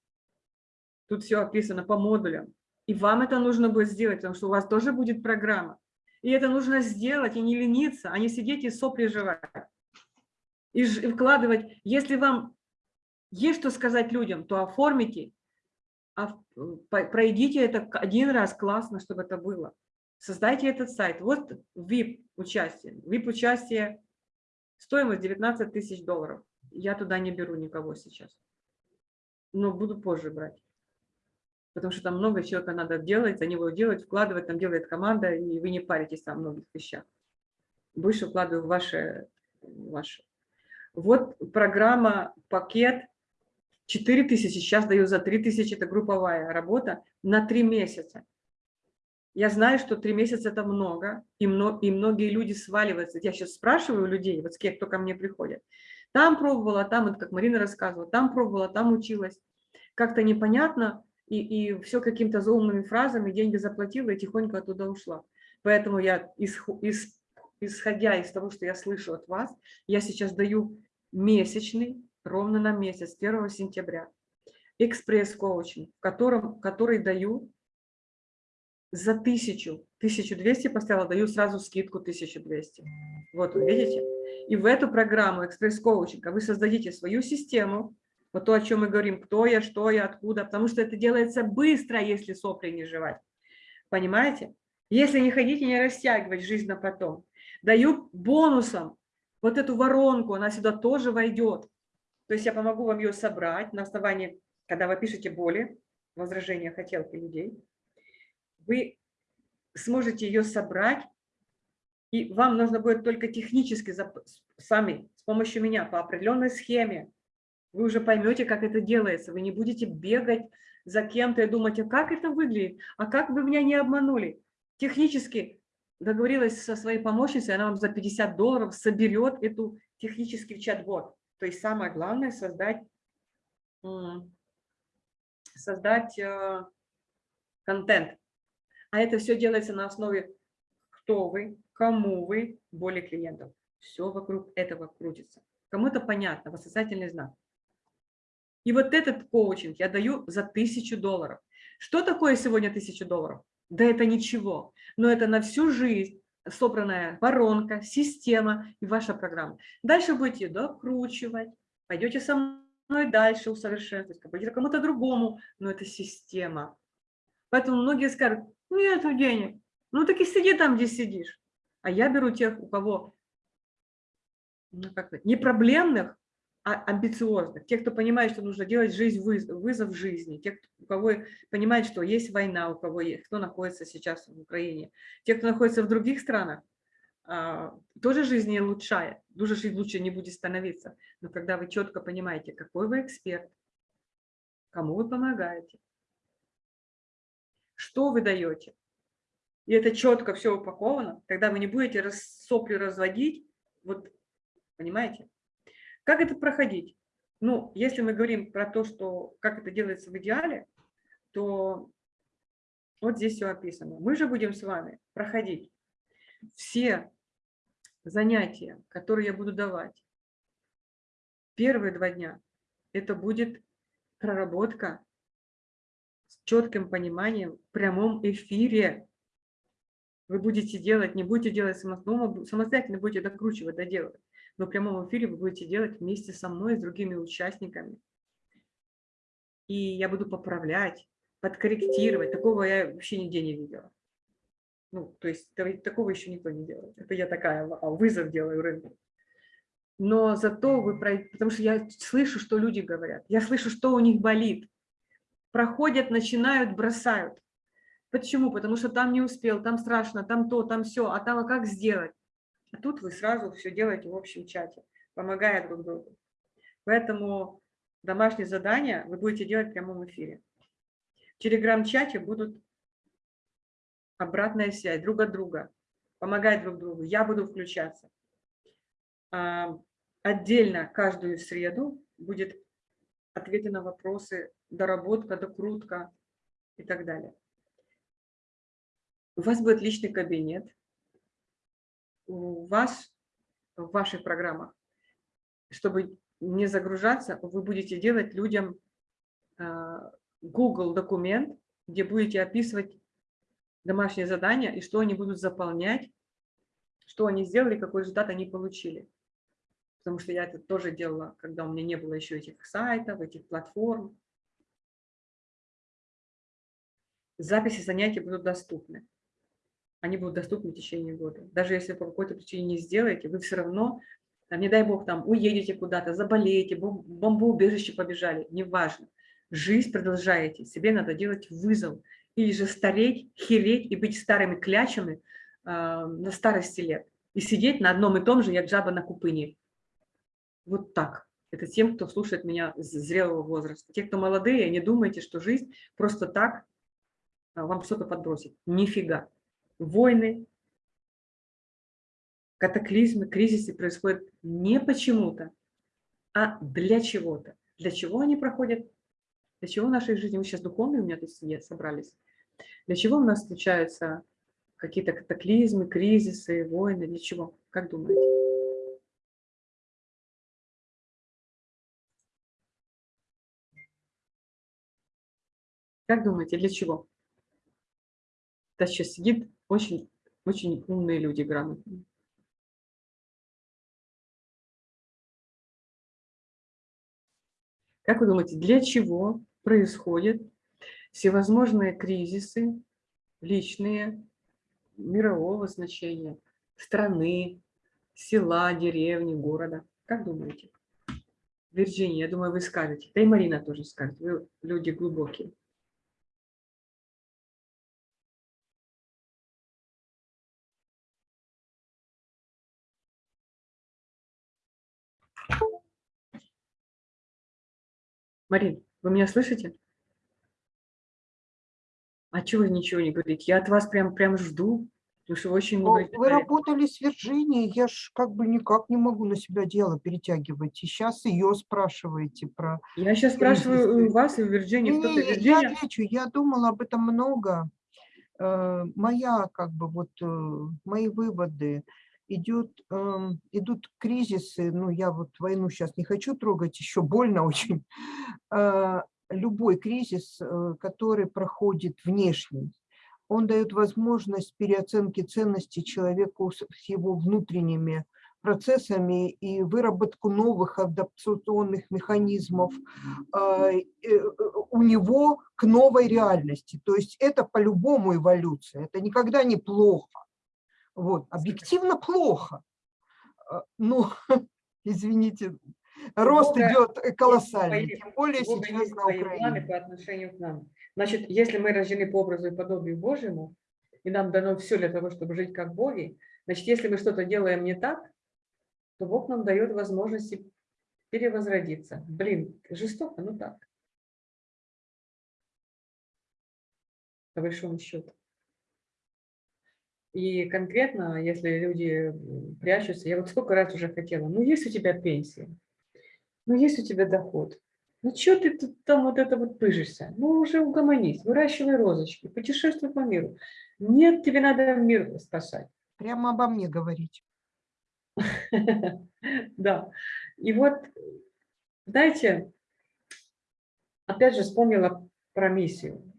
Тут все описано по модулям. И вам это нужно будет сделать, потому что у вас тоже будет программа. И это нужно сделать, и не лениться, а не сидеть и сопли жевать. И, вкладывать. Если вам есть что сказать людям, то оформите, а в- пройдите это один раз, классно, чтобы это было. Создайте этот сайт. Вот VIP участие. VIP участие, стоимость 19 тысяч долларов. Я туда не беру никого сейчас. Но буду позже брать. Потому что там много человека надо делать, за него делать, вкладывать, там делает команда, и вы не паритесь о многих вещах. Больше вкладываю в ваше, ваше. Вот программа, пакет 4 тысячи, сейчас даю за 3 тысячи, это групповая работа на 3 месяца. Я знаю, что 3 месяца это много, и, мно- и многие люди сваливаются. Я сейчас спрашиваю людей, вот с кем, кто ко мне приходит. Там пробовала, там, вот как Марина рассказывала, там пробовала, там училась. Как-то непонятно, и, и все какими-то заумными фразами, деньги заплатила и тихонько оттуда ушла. Поэтому я, исху- ис- исходя из того, что я слышу от вас, я сейчас даю месячный, ровно на месяц, 1 сентября, экспресс-коучинг, в котором, который даю за тысячу, 1200 поставила, даю сразу скидку 1200. Вот видите? И в эту программу экспресс-коучинга вы создадите свою систему, вот то, о чем мы говорим, кто я, что я, откуда, потому что это делается быстро, если сопли не жевать. Понимаете? Если не ходить не растягивать жизнь на потом. Даю бонусом вот эту воронку, она сюда тоже войдет. То есть я помогу вам ее собрать на основании, когда вы пишете боли, возражения, хотелки людей, вы сможете ее собрать, и вам нужно будет только технически сами, с помощью меня, по определенной схеме, вы уже поймете, как это делается. Вы не будете бегать за кем-то и думать, а как это выглядит, а как вы меня не обманули. Технически договорилась со своей помощницей, она вам за 50 долларов соберет эту технический чат-бот. То есть самое главное создать, создать э, контент. А это все делается на основе кто вы, кому вы, боли клиентов. Все вокруг этого крутится. Кому-то понятно, восклицательный знак. И вот этот коучинг я даю за тысячу долларов. Что такое сегодня тысячу долларов? Да это ничего, но это на всю жизнь собранная воронка, система и ваша программа. Дальше будете докручивать, пойдете со мной дальше усовершенствовать, пойдете кому-то другому, но это система. Поэтому многие скажут, ну нету денег, ну так и сиди там, где сидишь. А я беру тех, у кого ну, как не проблемных, амбициозных, тех, кто понимает, что нужно делать жизнь вызов, жизни, тех, у кого понимает, что есть война, у кого есть, кто находится сейчас в Украине, те, кто находится в других странах, а, тоже жизнь не улучшает, тоже жизнь лучше не будет становиться. Но когда вы четко понимаете, какой вы эксперт, кому вы помогаете, что вы даете, и это четко все упаковано, тогда вы не будете сопли разводить, вот, понимаете? Как это проходить? Ну, если мы говорим про то, что как это делается в идеале, то вот здесь все описано. Мы же будем с вами проходить все занятия, которые я буду давать. Первые два дня это будет проработка с четким пониманием в прямом эфире. Вы будете делать, не будете делать самостоятельно, будете докручивать, доделывать но в прямом эфире вы будете делать вместе со мной, с другими участниками. И я буду поправлять, подкорректировать. Такого я вообще нигде не видела. Ну, то есть такого еще никто не делает. Это я такая а, вызов делаю рынку. Но зато вы, потому что я слышу, что люди говорят, я слышу, что у них болит. Проходят, начинают, бросают. Почему? Потому что там не успел, там страшно, там то, там все, а там а как сделать? А тут вы сразу все делаете в общем чате, помогая друг другу. Поэтому домашние задания вы будете делать в прямом эфире. В телеграм-чате будут обратная связь друг от друга, помогать друг другу. Я буду включаться. А, отдельно каждую среду будет ответы на вопросы, доработка, докрутка и так далее. У вас будет личный кабинет. У вас в ваших программах, чтобы не загружаться, вы будете делать людям а, Google документ, где будете описывать домашние задания и что они будут заполнять, что они сделали, какой результат они получили. Потому что я это тоже делала, когда у меня не было еще этих сайтов, этих платформ. Записи занятий будут доступны они будут доступны в течение года. Даже если по какой-то причине не сделаете, вы все равно, не дай бог, там уедете куда-то, заболеете, бом бомбоубежище побежали, неважно. Жизнь продолжаете, себе надо делать вызов. Или же стареть, хереть и быть старыми клячами э, на старости лет. И сидеть на одном и том же, як жаба на купыне. Вот так. Это тем, кто слушает меня с зрелого возраста. Те, кто молодые, не думайте, что жизнь просто так вам что-то подбросит. Нифига войны, катаклизмы, кризисы происходят не почему-то, а для чего-то. Для чего они проходят? Для чего в нашей жизни? Мы сейчас духовные у меня тут собрались. Для чего у нас случаются какие-то катаклизмы, кризисы, войны? Для чего? Как думаете? Как думаете, для чего? Да сейчас сидит очень, очень умные люди, грамотные. Как вы думаете, для чего происходят всевозможные кризисы личные, мирового значения, страны, села, деревни, города? Как думаете? Вирджиния, я думаю, вы скажете. Да и Марина тоже скажет. Вы люди глубокие. Марин, вы меня слышите? А чего вы ничего не говорите? Я от вас прям, прям жду, потому что вы очень много... Вы работали с Вирджинией, я ж как бы никак не могу на себя дело перетягивать. И сейчас ее спрашиваете про... Я сейчас спрашиваю у вас и у Вирджинии. Не, не, Вирджиния... Я отвечу, я думала об этом много. Э, моя, как бы, вот, э, мои выводы идет, э, идут кризисы, ну я вот войну сейчас не хочу трогать, еще больно очень, э, любой кризис, э, который проходит внешний, он дает возможность переоценки ценностей человеку с его внутренними процессами и выработку новых адаптационных механизмов э, э, у него к новой реальности. То есть это по-любому эволюция, это никогда не плохо. Вот, объективно плохо. А, ну, извините, рост Бога, идет колоссальный, свои, тем более Бога сейчас на Украине. по отношению к нам. Значит, если мы рождены по образу и подобию Божьему, и нам дано все для того, чтобы жить как боги, значит, если мы что-то делаем не так, то Бог нам дает возможности перевозродиться. Блин, жестоко, но так. По большому счету. И конкретно, если люди прячутся, я вот сколько раз уже хотела, ну есть у тебя пенсия, ну есть у тебя доход, ну что ты тут там вот это вот пыжишься? Ну уже угомонись, выращивай розочки, путешествуй по миру. Нет, тебе надо мир спасать. Прямо обо мне говорить. Да. И вот, знаете, опять же вспомнила про миссию.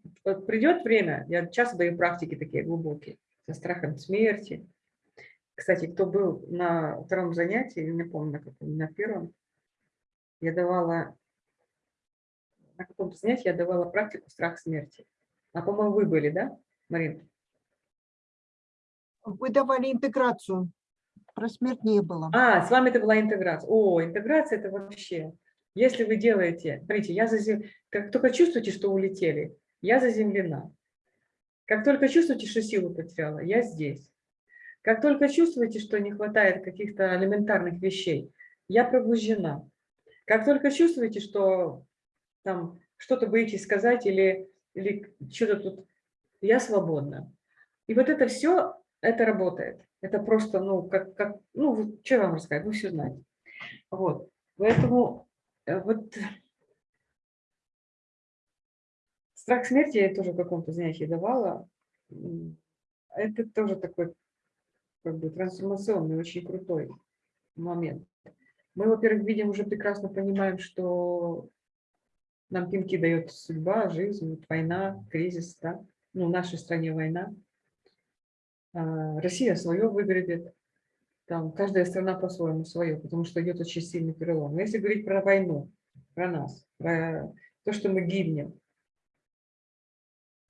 Придет время, я часто даю практики такие глубокие, со страхом смерти. Кстати, кто был на втором занятии, не помню, на каком, на первом, я давала, на каком-то занятии я давала практику страх смерти. А, по-моему, вы были, да, Марин? Вы давали интеграцию. Про смерть не было. А, с вами это была интеграция. О, интеграция это вообще. Если вы делаете, смотрите, я зазем... как только чувствуете, что улетели, я заземлена. Как только чувствуете, что силу потеряла, я здесь. Как только чувствуете, что не хватает каких-то элементарных вещей, я пробуждена. Как только чувствуете, что там что-то боитесь сказать или, или что-то тут, я свободна. И вот это все, это работает. Это просто, ну, как, как ну, что вам рассказать, вы все знаете. Вот, поэтому э, вот страх смерти я тоже в каком-то занятии давала. Это тоже такой как бы трансформационный, очень крутой момент. Мы, во-первых, видим, уже прекрасно понимаем, что нам пинки дает судьба, жизнь, война, кризис, да? ну, в нашей стране война. А, Россия свое выгородит, там каждая страна по-своему свое, потому что идет очень сильный перелом. Но если говорить про войну, про нас, про то, что мы гибнем,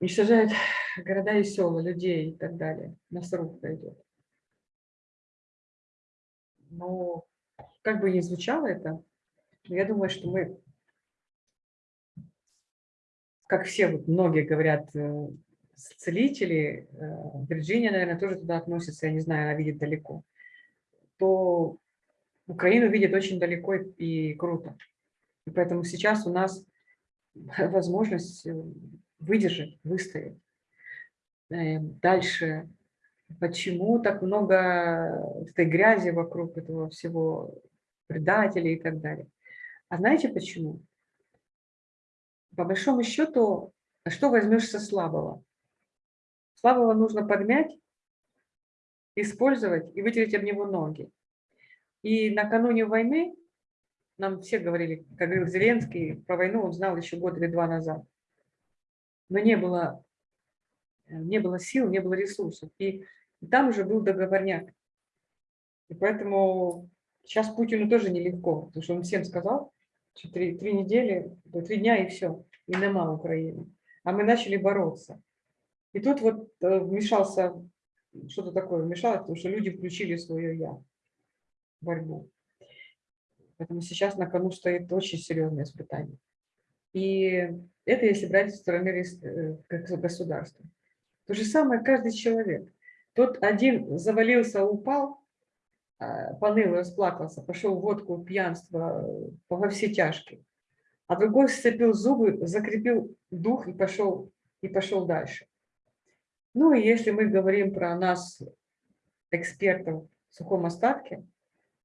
уничтожают города и села, людей и так далее, мясорубка идет. Но как бы ни звучало это, я думаю, что мы, как все, вот многие говорят, э, целители, э, Вирджиния, наверное, тоже туда относится, я не знаю, она видит далеко, то Украину видит очень далеко и круто. И поэтому сейчас у нас возможность э, выдержать, выстоять. Дальше почему так много этой грязи вокруг этого всего, предателей и так далее. А знаете почему? По большому счету, что возьмешь со слабого? Слабого нужно подмять, использовать и вытереть об него ноги. И накануне войны, нам все говорили, как говорил Зеленский, про войну он знал еще год или два назад. Но не было, не было сил, не было ресурсов. И там уже был договорняк. И поэтому сейчас Путину тоже нелегко, потому что он всем сказал, что три, три недели, три дня и все, и нема Украины. А мы начали бороться. И тут вот э, вмешался, что-то такое вмешалось, потому что люди включили свое «я» борьбу. Поэтому сейчас на кону стоит очень серьезное испытание. И это если брать со стороны э, государства. То же самое каждый человек. Тот один завалился, упал, а, поныл, расплакался, пошел в водку, пьянство, во все тяжкие. А другой сцепил зубы, закрепил дух и пошел, и пошел дальше. Ну и если мы говорим про нас, экспертов в сухом остатке,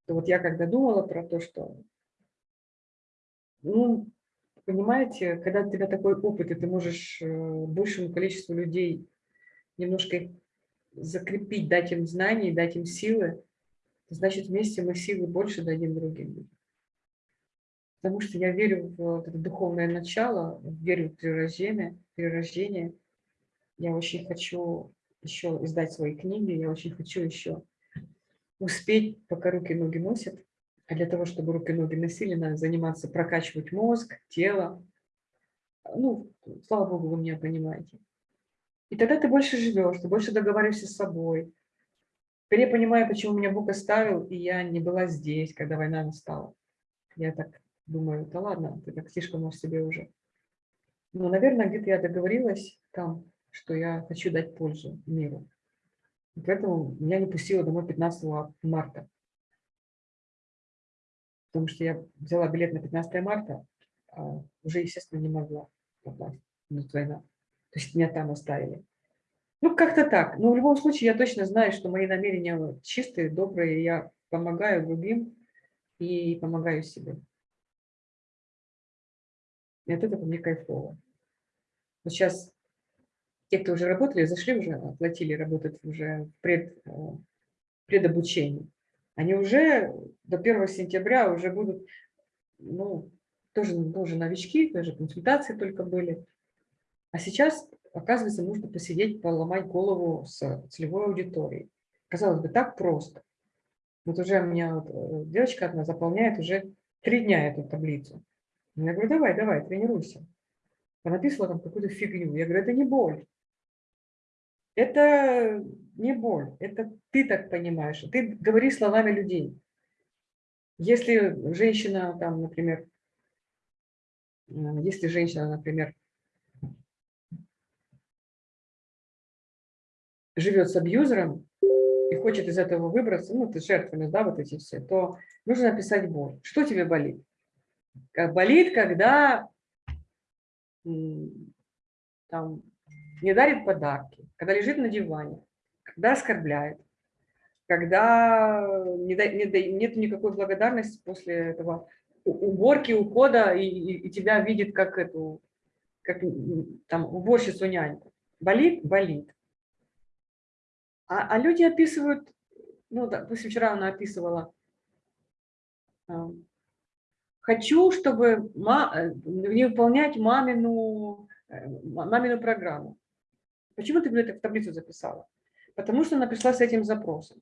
то вот я когда думала про то, что, ну, понимаете, когда у тебя такой опыт, и ты можешь э, большему количеству людей немножко закрепить, дать им знания, дать им силы, значит, вместе мы силы больше дадим другим Потому что я верю в это духовное начало, верю в перерождение, перерождение. Я очень хочу еще издать свои книги, я очень хочу еще успеть, пока руки и ноги носят. А для того, чтобы руки и ноги носили, надо заниматься, прокачивать мозг, тело. Ну, слава Богу, вы меня понимаете. И тогда ты больше живешь, ты больше договариваешься с собой. Теперь я понимаю, почему меня Бог оставил, и я не была здесь, когда война настала. Я так думаю, да ладно, ты так слишком о себе уже. Но, наверное, где-то я договорилась там, что я хочу дать пользу миру. И поэтому меня не пустило домой 15 марта. Потому что я взяла билет на 15 марта, а уже, естественно, не могла попасть. Идет война. То есть меня там оставили. Ну, как-то так. Но в любом случае я точно знаю, что мои намерения чистые, добрые. Я помогаю другим и помогаю себе. И от этого мне кайфово. Вот сейчас те, кто уже работали, зашли уже, оплатили, работают уже пред, э, предобучении. Они уже до 1 сентября уже будут, ну, тоже, тоже новички, тоже консультации только были. А сейчас, оказывается, нужно посидеть, поломать голову с целевой аудиторией. Казалось бы, так просто. Вот уже у меня вот э, девочка одна заполняет уже три дня эту таблицу. Я говорю, давай, давай, тренируйся. Она написала там какую-то фигню. Я говорю, это не боль. Это не боль, это ты так понимаешь. Ты говоришь словами людей. Если женщина, там, например, э, если женщина, например, живет с абьюзером и хочет из этого выбраться, ну, ты жертвами, да, вот эти все, то нужно написать боль. Что тебе болит? Как болит, когда там, не дарит подарки, когда лежит на диване, когда оскорбляет, когда не, не, нет никакой благодарности после этого уборки, ухода, и, и, и тебя видит как эту, как там уборщицу няньку. Болит? Болит. А, а люди описывают, ну, допустим, вчера она описывала, хочу, чтобы ма, э, не выполнять мамину, э, мамину программу. Почему ты это в таблицу записала? Потому что она пришла с этим запросом.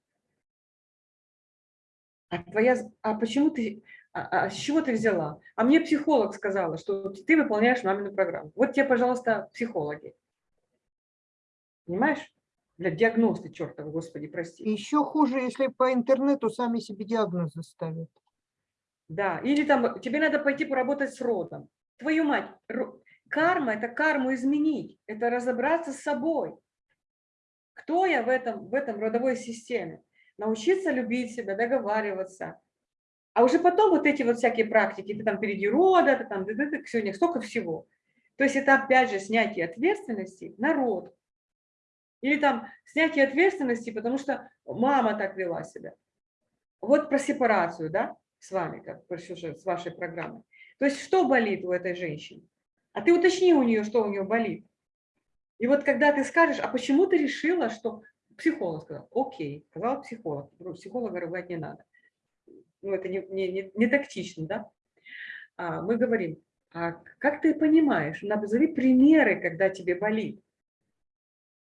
А, твоя, а почему ты, а, а с чего ты взяла? А мне психолог сказала, что ты выполняешь мамину программу. Вот тебе, пожалуйста, психологи. Понимаешь? Для диагносты, чертова, господи, прости. Еще хуже, если по интернету сами себе диагнозы ставят. Да, или там тебе надо пойти поработать с родом. Твою мать, карма – это карму изменить, это разобраться с собой. Кто я в этом, в этом родовой системе? Научиться любить себя, договариваться. А уже потом вот эти вот всякие практики, ты там впереди рода, ты там, ты, ты, ты, сегодня столько всего. То есть это опять же снятие ответственности на род. Или там снятие ответственности, потому что мама так вела себя. Вот про сепарацию, да? с вами, как с вашей программой. То есть что болит у этой женщины? А ты уточни у нее, что у нее болит. И вот когда ты скажешь, а почему ты решила, что психолог сказал, окей, сказал психолог, психолога рыгать не надо. Ну, это не, не, не, не тактично, да? А мы говорим, а как ты понимаешь, назови примеры, когда тебе болит,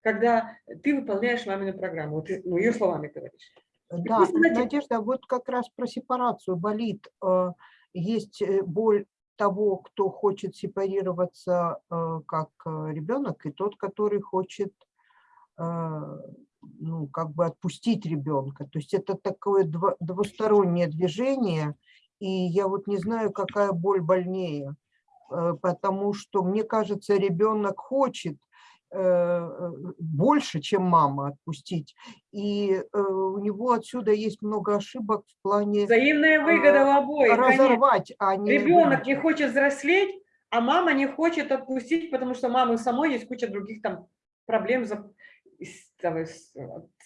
когда ты выполняешь мамину программу, вот ты, ну, ее словами говоришь. Да, Надежда, вот как раз про сепарацию болит. Э, есть э, боль того, кто хочет сепарироваться э, как ребенок, и тот, который хочет ну, как бы отпустить ребенка. То есть это такое двустороннее движение, и я вот не знаю, какая боль больнее, потому что, мне кажется, ребенок хочет Э, больше, чем мама отпустить. И э, у него отсюда есть много ошибок в плане... Взаимная выгода в обоих. Разорвать, а не... Ребенок не хочет взрослеть, а мама не хочет отпустить, потому что мамы самой есть куча других там проблем с,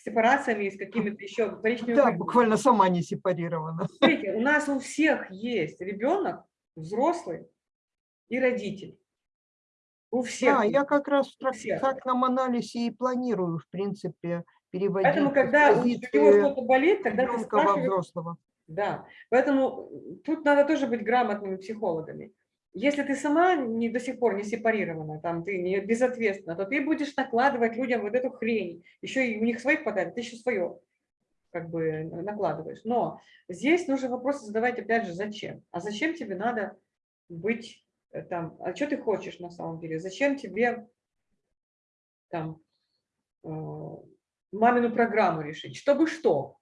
сепарациями, с какими-то еще вторичными... Да, буквально сама не сепарирована. Смотрите, у нас у всех есть ребенок, взрослый и родитель. У всех. Да, я как раз в трактатном анализе и планирую, в принципе, переводить. Поэтому, когда у него что-то болит, тогда ты спрашиваешь... взрослого. Да, поэтому тут надо тоже быть грамотными психологами. Если ты сама не, до сих пор не сепарирована, там, ты не безответственна, то ты будешь накладывать людям вот эту хрень. Еще и у них своих хватает, ты еще свое как бы накладываешь. Но здесь нужно вопросы задавать опять же, зачем? А зачем тебе надо быть Э, там, а что ты хочешь на самом деле? Зачем тебе там э, мамину программу решить? Чтобы что?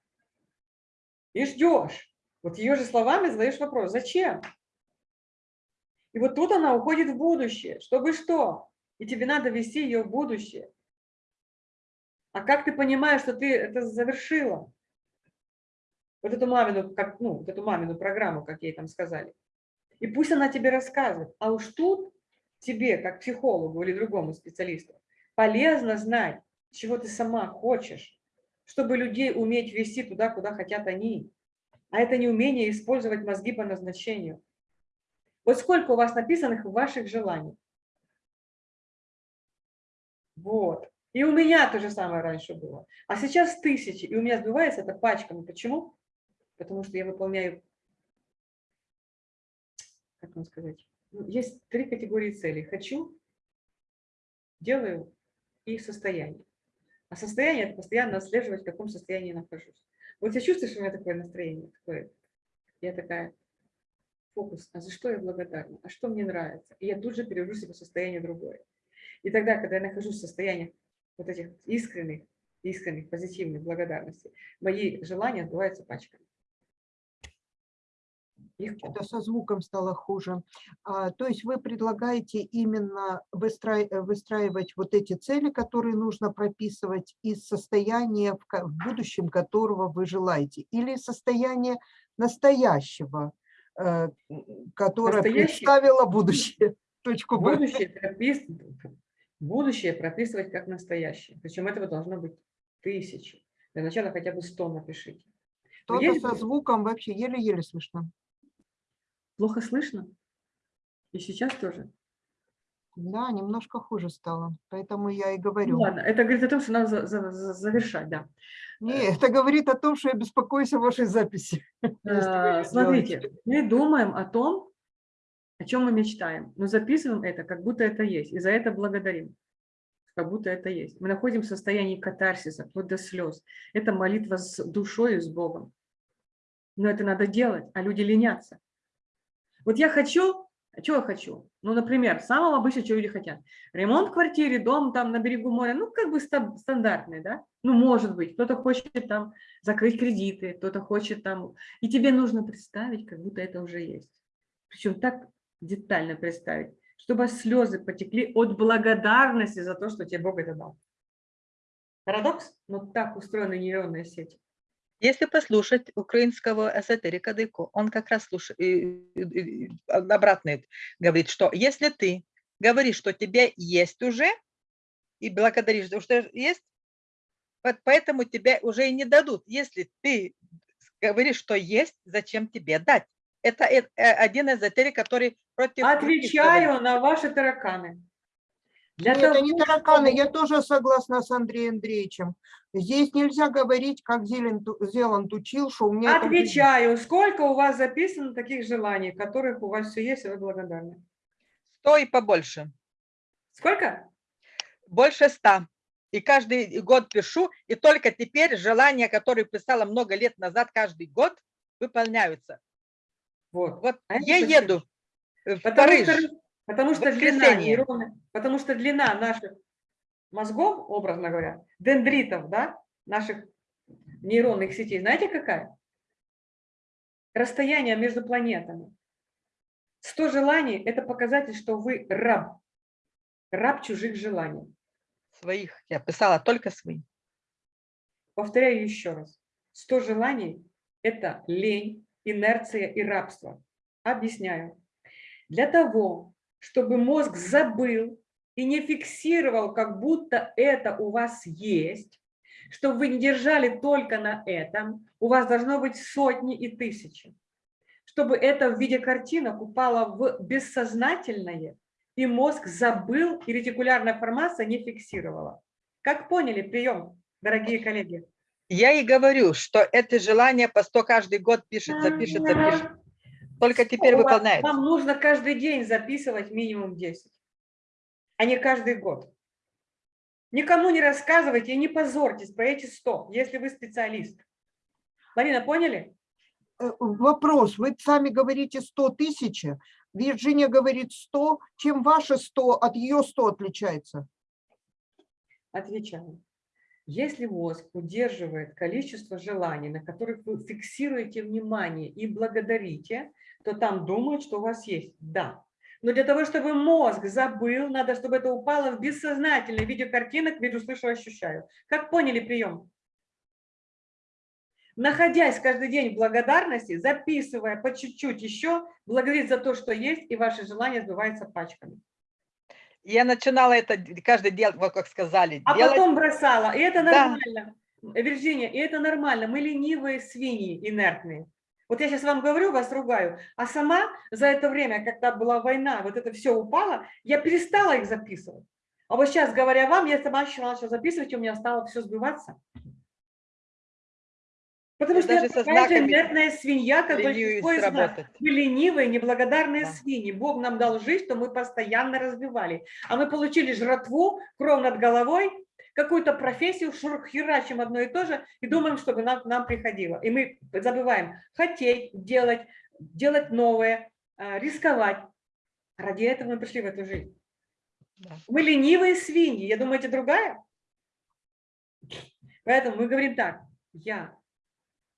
И ждешь. Вот ее же словами задаешь вопрос, зачем? И вот тут она уходит в будущее. Чтобы что? И тебе надо вести ее в будущее. А как ты понимаешь, что ты это завершила? Вот эту мамину, как, ну, вот эту мамину программу, как ей там сказали. И пусть она тебе рассказывает. А уж тут тебе, как психологу или другому специалисту, полезно знать, чего ты сама хочешь, чтобы людей уметь вести туда, куда хотят они. А это не умение использовать мозги по назначению. Вот сколько у вас написанных ваших желаний. Вот. И у меня то же самое раньше было. А сейчас тысячи. И у меня сбивается это пачками. Почему? Потому что я выполняю как вам сказать, ну, есть три категории целей. Хочу, делаю и состояние. А состояние – это постоянно отслеживать, в каком состоянии я нахожусь. Вот я чувствую, что у меня такое настроение, такое, я такая, фокус, а за что я благодарна, а что мне нравится. И я тут же перевожу себя в состояние другое. И тогда, когда я нахожусь в состоянии вот этих искренних, искренних, позитивных благодарностей, мои желания отбываются пачками. Их Что-то со звуком стало хуже. А, то есть вы предлагаете именно э, выстраивать вот эти цели, которые нужно прописывать из состояния, в, будущем которого вы желаете, или из состояния настоящего, э, которое Настоящее- представило будущее. Точку Б. Будущее, пропис... будущее прописывать как настоящее. Причем этого должно быть тысячи. Для начала хотя бы 100 напишите. Что-то со звуком вообще еле-еле слышно. Плохо слышно? И сейчас тоже? Да, немножко хуже стало, поэтому я и Ну говорю. ладно, это говорит о том, что надо за- за- за- завершать, да. Не, это говорит о том, что я беспокоюсь о вашей записи. А, Смотрите, сделаете. мы думаем о том, о чем мы мечтаем, но записываем это, как будто это есть, и за это благодарим, как будто это есть. Мы находим в состоянии катарсиса, вплоть до слез. Это молитва с душой и с Богом. Но это надо делать, а люди ленятся. Вот я хочу, чего я хочу? Ну, например, самого обычного, что люди хотят. Ремонт в квартире, дом там на берегу моря, ну, как бы ста- стандартный, да? Ну, может быть, кто-то хочет там закрыть кредиты, кто-то хочет там... И тебе нужно представить, как будто это уже есть. Причем так детально представить, чтобы слезы потекли от благодарности за то, что тебе Бог это дал. Парадокс? Но так устроены нейронные сети. Если послушать украинского эзотерика Дейко, он как раз слушает, обратно говорит, что если ты говоришь, что тебе есть уже, и благодаришь, что есть, вот поэтому тебе уже и не дадут. Если ты говоришь, что есть, зачем тебе дать? Это э- один эзотерик, который против... Отвечаю на ваши тараканы. Для Нет, это не того, тараканы, чтобы- я тоже согласна с Андреем Андреевичем. Здесь нельзя говорить, как Зеланд, Зеланд учил, что у меня... это. Отвечаю, сколько у вас записано таких желаний, которых у вас все есть, и вы благодарны? Сто и побольше. Сколько? Больше ста. И каждый год пишу, и только теперь желания, которые писала много лет назад, каждый год, выполняются. Вот. Вот А это я еду в Потому Париж. что, потому что длина нейронных- потому что длина наших мозгов, образно говоря, дендритов, да, наших нейронных сетей, знаете какая? Расстояние между планетами. 100 желаний – это показатель, что вы раб, раб чужих желаний. Своих. Я писала только свои. Повторяю еще раз. 100 желаний – это лень, инерция и рабство. Объясняю. Для того, чтобы мозг забыл и не фиксировал, как будто это у вас есть, чтобы вы не держали только на этом, у вас должно быть сотни и тысячи. Чтобы это в виде картинок упало в бессознательное, и мозг забыл, и ретикулярная формация не фиксировала. Как поняли прием, дорогие коллеги? Я и говорю, что это желание по 100 каждый год пишет, запишет, запишет. Только теперь выполняется. Вам нужно каждый день записывать минимум 10, а не каждый год. Никому не рассказывайте и не позорьтесь про эти 100, если вы специалист. Марина, поняли? Э, Вопрос, вы сами говорите 100 тысяч, Вирджиния говорит 100, чем ваше 100 от ее 100 отличается? Отвечаю. Если мозг удерживает количество желаний, на которых вы фиксируете внимание и благодарите, то там думают, что у вас есть. Да. Но для того, чтобы мозг забыл, надо, чтобы это упало в бессознательное виде картинок, вижу, слышу, ощущаю. Как поняли прием? Находясь каждый день в благодарности, записывая по чуть-чуть еще, благодарить за то, что есть, и ваши желания сбываются пачками. Я начинала это каждый день, вот как сказали, А делать. потом бросала, и это Да. нормально. Э, Вирджиния, и это нормально. Мы ленивые свиньи, инертные. Вот я сейчас вам говорю, вас ругаю, а сама за это время, когда была война, вот это все упало, я перестала их записывать. А вот сейчас, говоря вам, я сама начала сейчас записывать, и у меня стало все сбиваться. Потому Я что я даже со такая же инертная свинья, как большинство из нас. Мы ленивые, неблагодарные Да. свиньи. Бог нам дал жизнь, что мы постоянно развивали. А мы получили жратву, кров над головой, какую-то профессию, херачим одно и то же и думаем, чтобы нам, нам приходило. И мы забываем хотеть, делать, делать новое, а, рисковать. Ради этого мы пришли в эту жизнь. Да. Мы ленивые свиньи. Я думаете, другая? Поэтому мы говорим так. Я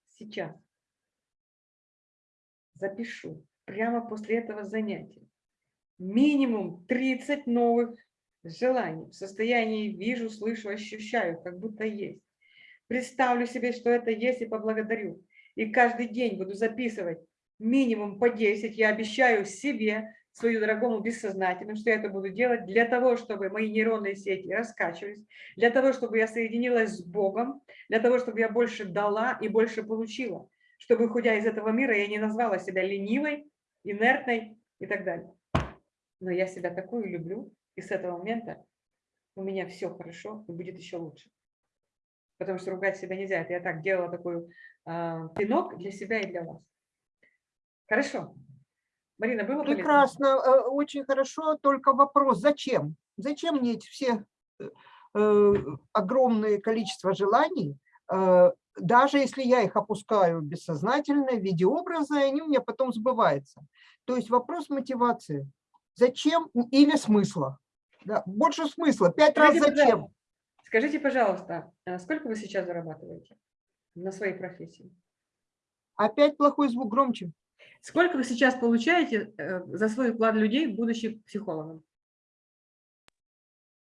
сейчас запишу прямо после этого занятия минимум 30 новых желаний. В состоянии вижу, слышу, ощущаю, как будто есть. Представлю себе, что это есть и поблагодарю. И каждый день буду записывать минимум по 10. Я обещаю себе, свою дорогому бессознательному, что я это буду делать для того, чтобы мои нейронные сети раскачивались, для того, чтобы я соединилась с Богом, для того, чтобы я больше дала и больше получила, чтобы, уходя из этого мира, я не назвала себя ленивой, инертной и так далее. Но я себя такую люблю, и с этого момента у меня все хорошо и будет еще лучше. Потому что ругать себя нельзя. Это я так делала такой э, пинок для себя и для вас. Хорошо. Марина, было полезно? Прекрасно, э, очень хорошо, только вопрос, зачем? Зачем мне эти все э, э, огромное количество желаний, даже если я их опускаю бессознательно в виде образа, они у меня потом сбываются. То есть вопрос мотивации. Зачем или смысла? Да, больше смысла. Пять раз зачем? пожалуйста, Скажите, пожалуйста, а сколько вы сейчас зарабатываете на своей профессии? Опять плохой звук, громче. Сколько вы сейчас получаете э, за свой вклад людей, будучи психологом?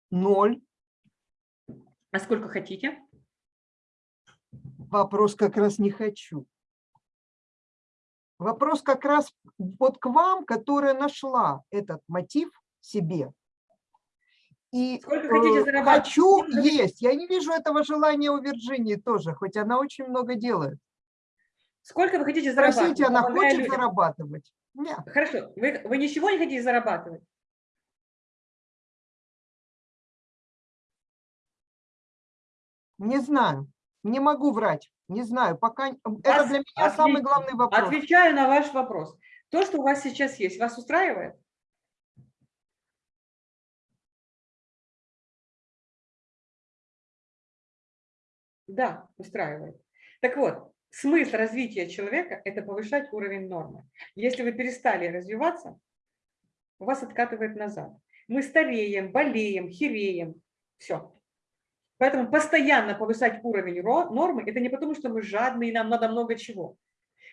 Ноль. А сколько хотите? Вопрос как раз не хочу. Вопрос как раз вот к вам, которая нашла этот мотив себе. И Сколько хотите э, зарабатывать? хочу есть. Я не вижу этого желания у Вирджинии тоже, хоть она очень много делает. Сколько вы хотите зарабатывать? Спросите, она хочет людям? зарабатывать? Нет. Хорошо, вы, вы ничего не хотите зарабатывать? Не знаю. Не могу врать. Не знаю. Пока это Вас для меня самый отлично. главный вопрос. Отвечаю на ваш вопрос. То, что у вас сейчас есть, вас устраивает? Да, устраивает. Так вот, смысл развития человека – это повышать уровень нормы. Если вы перестали развиваться, вас откатывает назад. Мы стареем, болеем, хереем. Все. Поэтому постоянно повышать уровень ро- нормы – это не потому, что мы жадные, нам надо много чего.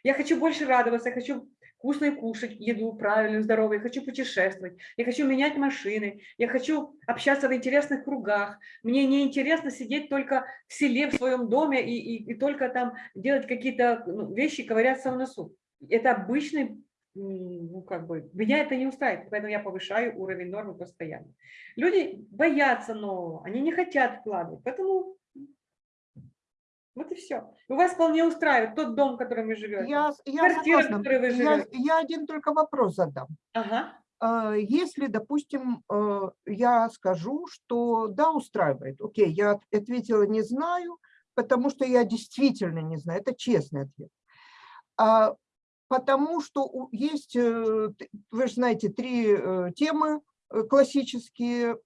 Я хочу больше радоваться, я хочу вкусно кушать, еду правильную, здоровую, я хочу путешествовать, я хочу менять машины, я хочу общаться в интересных кругах. Мне не интересно сидеть только в селе, в своем доме и, и, и только там делать какие-то ну, вещи, ковыряться в носу. Это обычный, ну как бы, меня это не устраивает, поэтому я повышаю уровень нормы постоянно. Люди боятся нового, они не хотят вкладывать, поэтому вот и все. У вас вполне устраивает тот дом, в котором вы живете. Я, я Квартира, в согласна. которой вы Я, живете. я один только вопрос задам. Ага. А, Если, допустим, э, я скажу, что да, устраивает, окей, я от- ответила не знаю, потому что я действительно не знаю, это честный ответ. А, Потому что есть, э, вы же знаете, три э, темы классические,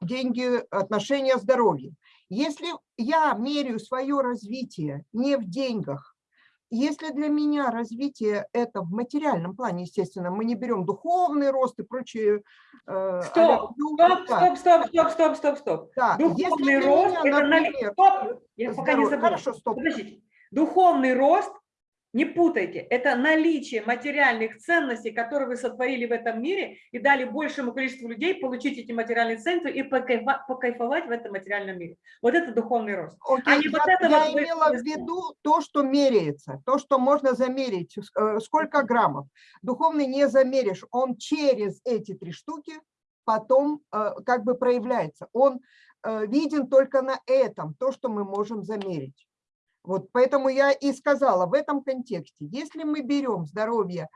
деньги, отношения, здоровье. Если я меряю свое развитие не в деньгах, если для меня развитие это в материальном плане, естественно, мы не берем духовный рост и прочие... э, а-ля Стоп, стоп, стоп, стоп, стоп, стоп, стоп, да. Духовный рост, меня, это например, Стоп, я пока не забыла. Хорошо, стоп. Подождите. Духовный рост, не путайте, это наличие материальных ценностей, которые вы сотворили в этом мире и дали большему количеству людей получить эти материальные ценности и покайфовать в этом материальном мире. Вот это духовный рост. Окей, не вот я, я вот вы имела в виду то, что меряется, то, что можно замерить, э, сколько граммов. Духовный не замеришь, он через эти три штуки потом э, как бы проявляется. Он э, виден только на этом, то, что мы можем замерить. Вот поэтому я и сказала в этом контексте, если мы берем здоровье,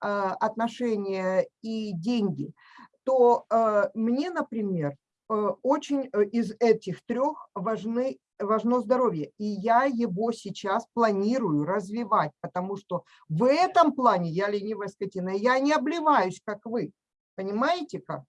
э, отношения и деньги, то э, мне, например, э, очень э, из этих трех важны, важно здоровье. И я его сейчас планирую развивать, потому что в этом плане я ленивая скотина, я не обливаюсь, как вы. Понимаете как?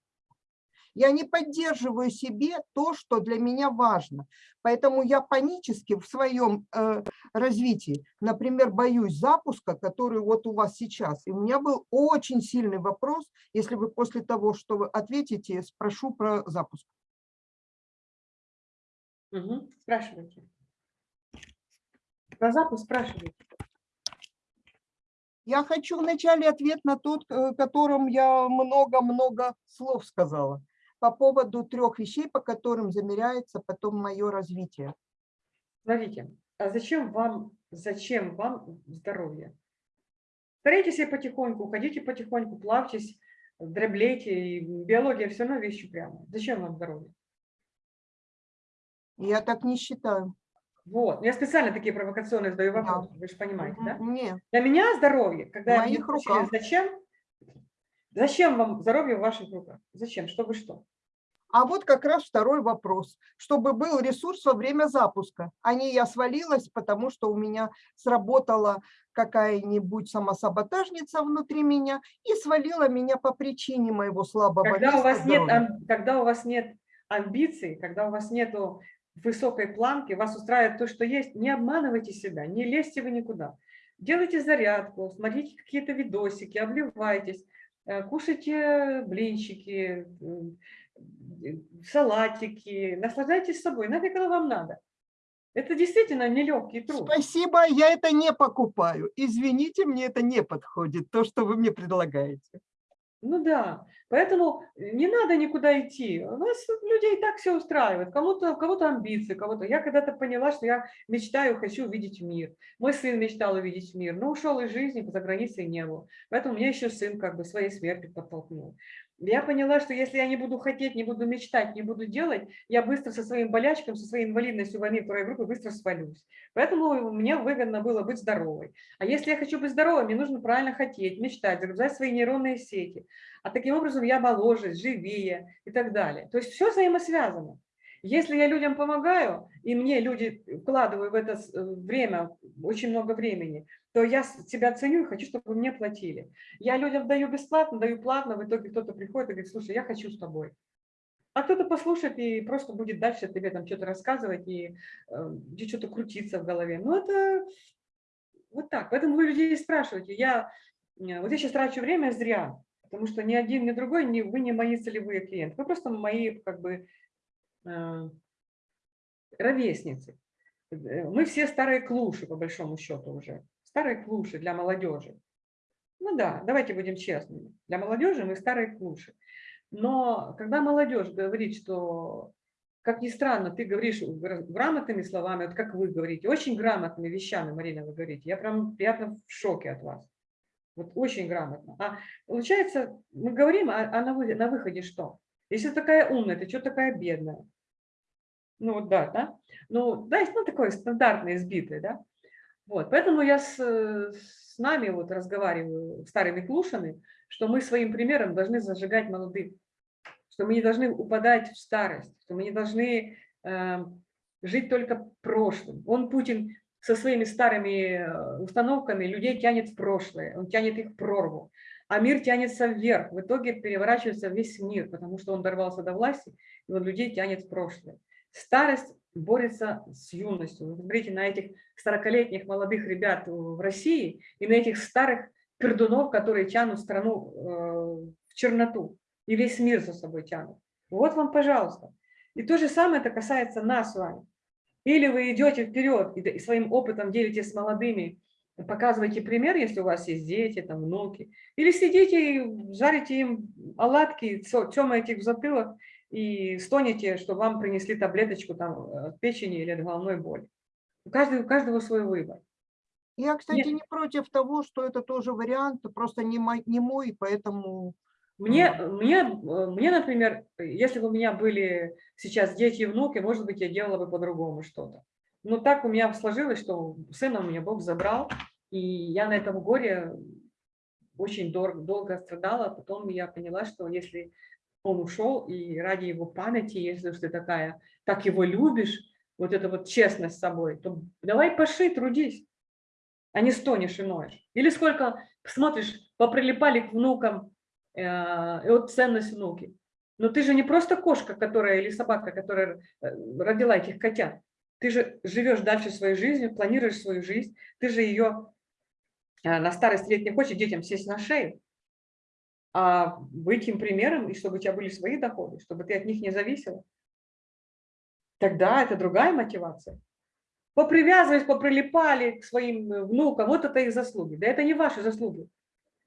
Я не поддерживаю себе то, что для меня важно. Поэтому я панически в своем э, развитии, например, боюсь запуска, который вот у вас сейчас. И у меня был очень сильный вопрос, если вы после того, что вы ответите, спрошу про запуск. Мгм, Спрашивайте. Про запуск спрашивайте. Я хочу вначале ответ на тот, э, которым я много-много слов сказала по поводу трех вещей, по которым замеряется потом мое развитие. Смотрите, а зачем вам, зачем вам здоровье? Старайтесь себе потихоньку, уходите потихоньку, плавьтесь, дроблейте, и биология все равно вещи прямо. Зачем вам здоровье? Я так не считаю. Вот, я специально такие провокационные задаю Да. вопросы, вы же понимаете, да? Нет. Для меня здоровье, когда я спросили, руках. зачем, зачем вам здоровье в ваших руках? Зачем? Чтобы что? А вот как раз второй вопрос. Чтобы был ресурс во время запуска, а не я свалилась, потому что у меня сработала какая-нибудь самосаботажница внутри меня и свалила меня по причине моего слабого Когда у вас нет, здоровья. когда у вас нет амбиций, когда у вас нету высокой планки, вас устраивает то, что есть, не обманывайте себя, не лезьте вы никуда. Делайте зарядку, смотрите какие-то видосики, обливайтесь, кушайте блинчики, э, салатики, наслаждайтесь собой, нафиг оно вам надо. Это действительно нелегкий труд. Спасибо, я это не покупаю. Извините, мне это не подходит, то, что вы мне предлагаете. Ну да, поэтому не надо никуда идти. У нас людей так все устраивает. Кому-то, у кого-то амбиции, кого-то. Я когда-то поняла, что я мечтаю, хочу увидеть мир. Мой сын мечтал увидеть мир, но ушел из жизни, за границей не был. Поэтому меня еще сын как бы своей смертью подтолкнул. Я поняла, что если я не буду хотеть, не буду мечтать, не буду делать, я быстро со своим болячком, со своей инвалидностью войны второй группы быстро свалюсь. Поэтому мне выгодно было быть здоровой. А если я хочу быть здоровой, мне нужно правильно хотеть, мечтать, загружать свои нейронные сети. А таким образом я моложе, живее и так далее. То есть все взаимосвязано. Если я людям помогаю, и мне люди вкладываю в это э, время, очень много времени, то я себя ценю и хочу, чтобы мне платили. Я людям даю бесплатно, даю платно, в итоге кто-то приходит и говорит, слушай, я хочу с тобой. А кто-то послушает и просто будет дальше тебе там что-то рассказывать и, э, что-то крутиться в голове. Ну, это вот так. Поэтому вы людей спрашиваете. Я, э, вот я сейчас трачу время зря, потому что ни один, ни другой, ни, вы не мои целевые клиенты. Вы просто мои, как бы, ровесницы. Э, Мы все старые клуши, по большому счету уже. Старые клуши для молодежи. Ну да, давайте будем честными. Для молодежи мы старые клуши. Но когда молодежь говорит, что, как ни странно, ты говоришь гра- грамотными словами, вот как вы говорите, очень грамотными вещами, Марина, вы говорите, я прям приятно в шоке от вас. Вот очень грамотно. А получается, мы говорим, а, а на, вы- на выходе что? Если такая умная, ты что такая бедная? Ну вот да, да? Ну, да, есть, ну, такое стандартное, избитое, да? Вот, поэтому я с, с нами вот разговариваю, старыми клушами, что мы своим примером должны зажигать молодых, что мы не должны упадать в старость, что мы не должны э, жить только прошлым. Он, Путин, со своими старыми э, установками людей тянет в прошлое, он тянет их в прорву, а мир тянется вверх. В итоге переворачивается весь мир, потому что он дорвался до власти, и он людей тянет в прошлое. Старость борется с юностью. Вы смотрите на этих 40-летних молодых ребят в России и на этих старых пердунов, которые тянут страну э, в черноту и весь мир за собой тянут. Вот вам, пожалуйста. И то же самое это касается нас с вами. Или вы идете вперед и своим опытом делитесь с молодыми, показываете пример, если у вас есть дети, там, внуки. Или сидите и жарите им оладки, темаете их в затылок и стонете, что вам принесли таблеточку там, э, от печени или от головной боли. У каждого, у каждого свой выбор. Я, кстати, Нет. не против того, что это тоже вариант, просто не мой, не мой поэтому Мне, мне, э, мне, например, если бы у меня были сейчас дети и внуки, может быть, я делала бы по-другому что-то. Но так у меня сложилось, что сына у меня Бог забрал, и я на этом горе очень дор- долго страдала. Потом я поняла, что если он ушел, и ради его памяти, если ты такая, так его любишь, вот эта вот честность с собой, то давай поши, трудись, а не стонешь и ноешь. Или сколько, смотришь, поприлипали к внукам, э, и вот ценность внуки. Но ты же не просто кошка, которая или собака, которая э, родила этих котят. Ты же живешь дальше своей жизнью, планируешь свою жизнь. Ты же ее на старость лет не хочешь детям сесть на шею, а быть им примером, и чтобы у тебя были свои доходы, чтобы ты от них не зависела. Тогда это другая мотивация. попривязывались, поприлипали к своим э, внукам, вот это их заслуги. Да это не ваши заслуги.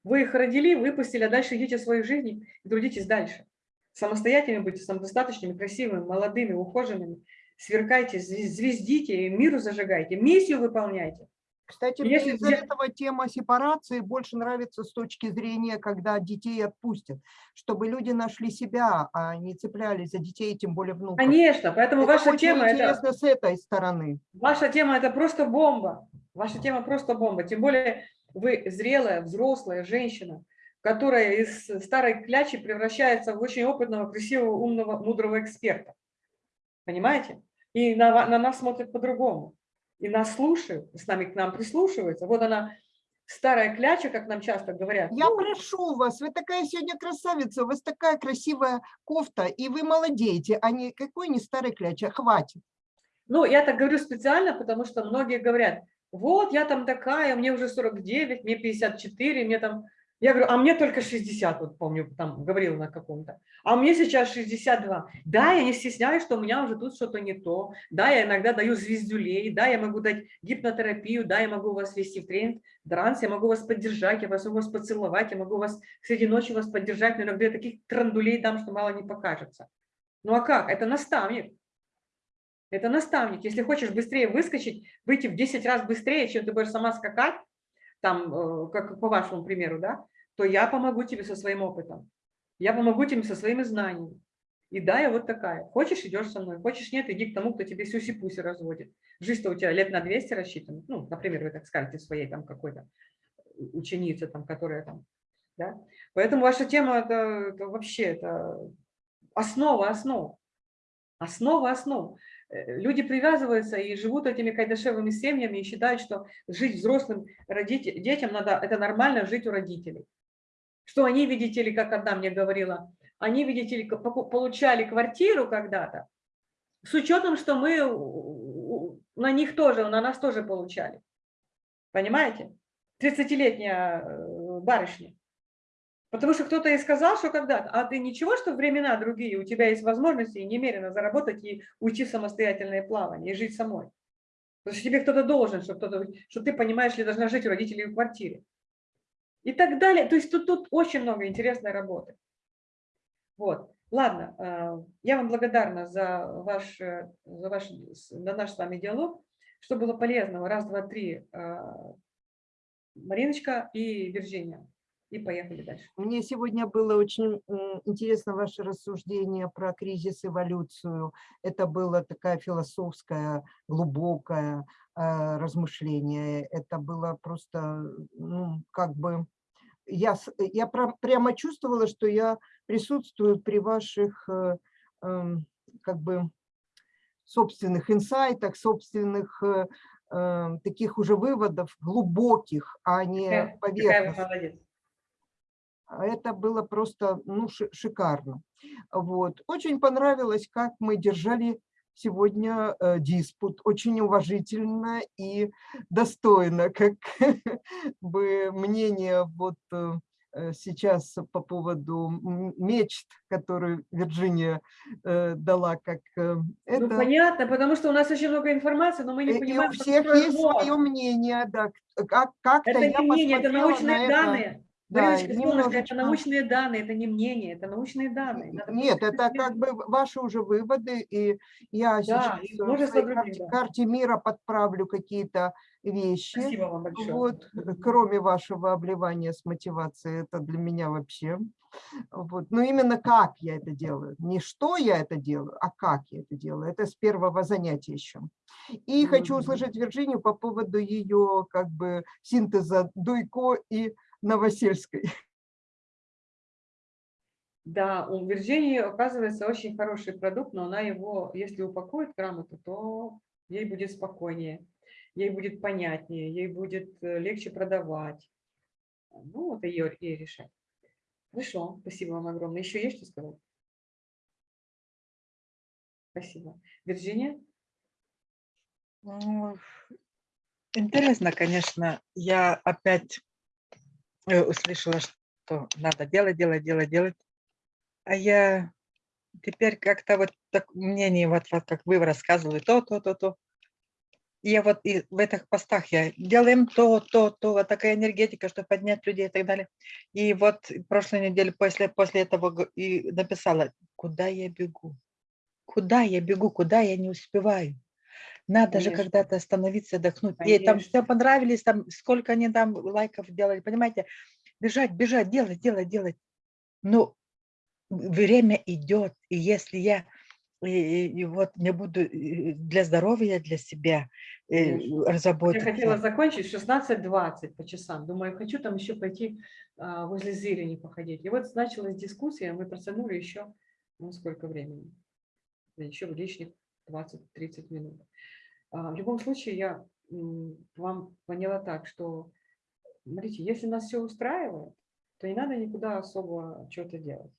Вы их родили, выпустили, а дальше идите свою жизнь и трудитесь дальше. Самостоятельными будьте, самодостаточными, красивыми, молодыми, ухоженными. Сверкайте, звездите, миру зажигайте, миссию выполняйте. Кстати, мне из-за этого тема сепарации больше нравится с точки зрения, когда детей отпустят, чтобы люди нашли себя, а не цеплялись за детей, тем более внуков. Конечно, поэтому это ваша тема интересно это... с этой стороны. Ваша тема это просто бомба. Ваша тема просто бомба. Тем более вы зрелая, взрослая женщина, которая из старой клячи превращается в очень опытного, красивого, умного, мудрого эксперта. Понимаете? И на, на нас смотрят по-другому и нас слушают, с нами к нам прислушиваются. Вот она, старая кляча, как нам часто говорят. Я ну, прошу вас, вы такая сегодня красавица, у вас такая красивая кофта, и вы молодеете, а не какой не старый кляча, хватит. Ну, я так говорю специально, потому что многие говорят, вот я там такая, мне уже 49, мне 54, мне там я говорю, а мне только 60, вот помню, там говорил на каком-то. А мне сейчас 62. Да, я не стесняюсь, что у меня уже тут что-то не то. Да, я иногда даю звездюлей. Да, я могу дать гипнотерапию. Да, я могу вас вести в тренинг, дранс. Я могу вас поддержать, я могу вас поцеловать. Я могу вас среди ночи вас поддержать. Но иногда я таких трандулей дам, что мало не покажется. Ну а как? Это наставник. Это наставник. Если хочешь быстрее выскочить, выйти в 10 раз быстрее, чем ты будешь сама скакать, там, э, как по вашему примеру, да, то я помогу тебе со своим опытом. Я помогу тебе со своими знаниями. И да, я вот такая. Хочешь, идешь со мной. Хочешь, нет, иди к тому, кто тебе сюси-пуси разводит. Жизнь-то у тебя лет на 200 рассчитана. Ну, например, вы так скажете своей там какой-то ученице, там, которая там, да. Поэтому ваша тема это, вообще это основа основ. Основа основ. Э, люди привязываются и живут этими кайдашевыми семьями и считают, что жить взрослым родителям, детям надо, это нормально жить у родителей что они, видите ли, как одна мне говорила, они, видите ли, получали квартиру когда-то, с учетом, что мы на них тоже, на нас тоже получали. Понимаете? 30-летняя э, барышня. Потому что кто-то ей сказал, что когда-то, а ты ничего, что времена другие, у тебя есть возможности немерено заработать и уйти в самостоятельное плавание, и жить самой. Потому что тебе кто-то должен, что, кто что ты, понимаешь ли, должна жить у родителей в квартире и так далее. То есть тут, тут очень много интересной работы. Вот. Ладно, э, я вам благодарна за ваш, э, за ваш за наш с вами диалог. Что было полезного? Раз, два, три. Э, Мариночка и Вирджиния. И поехали дальше. Мне сегодня было очень интересно ваше рассуждение про кризис, эволюцию. Это было такая философское, глубокое размышление. Это было просто, ну, как бы я, я прямо чувствовала, что я присутствую при ваших э, эм, как бы собственных инсайтах, собственных э, эм, таких уже выводов глубоких, а не поверхностных. Это было просто ну, шикарно. Вот. Очень понравилось, как мы держали сегодня э, диспут очень уважительно и достойно, как бы мнение вот э, э, сейчас по поводу мечт, которую Вирджиния э, дала, как э, ну, это. Ну, понятно, потому что у нас очень много информации, но мы не понимаем. И у всех есть свое мнение, да. Как, как это не мнение, это научные данные. Это. Да, немножечко... это научные данные, это не мнение, это научные данные. Надо Нет, это как бы ваши уже выводы, и я да, сейчас в своей карте, карте мира подправлю какие-то вещи. Спасибо вам большое. Вот, кроме вашего обливания с мотивацией, это для меня вообще. Вот. Но именно как я это делаю. Не что я это делаю, а как я это делаю. Это с первого занятия еще. И mm -hmm. хочу услышать Вирджинию по поводу ее как бы синтеза Дуйко и Новосельской. Да, у Вирджинии оказывается очень хороший продукт, но она его, если упакует грамотно, то ей будет спокойнее, ей будет понятнее, ей будет э, легче продавать. Ну, это ее, ей решать. Хорошо, спасибо вам огромное. Еще есть что сказать? Спасибо. Вирджиния? Ну, интересно, конечно. Я опять услышала, что надо делать, делать, делать, делать. А я теперь как-то вот так мнение, вот, вот как вы рассказывали, то, то, то, то. я вот и в этих постах я делаем то, то, то, вот такая энергетика, чтобы поднять людей и так далее. И вот прошлой неделе после, после этого и написала, куда я бегу, куда я бегу, куда я не успеваю. Надо Конечно. же когда-то остановиться, отдохнуть. Конечно. Ей там все понравились, там сколько они там лайков делали, понимаете? Бежать, бежать, делать, делать, делать. Но время идет, и если я и, и вот не буду для здоровья, для себя разработать. Я хотела закончить 16.20 по часам. Думаю, хочу там еще пойти а, возле зелени походить. И вот началась дискуссия, мы протянули еще, ну, сколько времени? Еще лишних 20-30 минут. А, в любом случае, я вам поняла так, что, смотрите, если нас все устраивает, то не надо никуда особо что-то делать.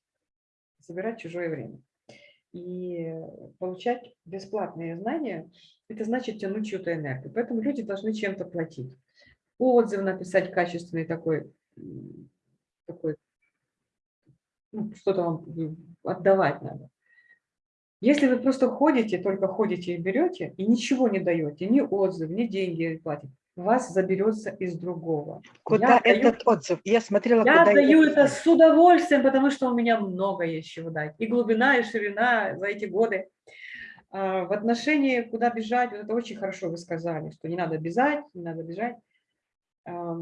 Собирать чужое время. И получать бесплатные знания, это значит тянуть чью-то энергию. Поэтому люди должны чем-то платить. Отзыв написать качественный такой, такой ну, что-то вам отдавать надо. Если вы просто ходите, только ходите и берете, и ничего не даете, ни отзыв, ни деньги платите, вас заберется из другого. Куда я этот даю, отзыв? Я смотрела, Я даю это с удовольствием, потому что у меня много есть чего дать. И глубина, и ширина за эти годы. А, в отношении, куда бежать, вот это очень хорошо вы сказали, что не надо бежать, не надо бежать. А,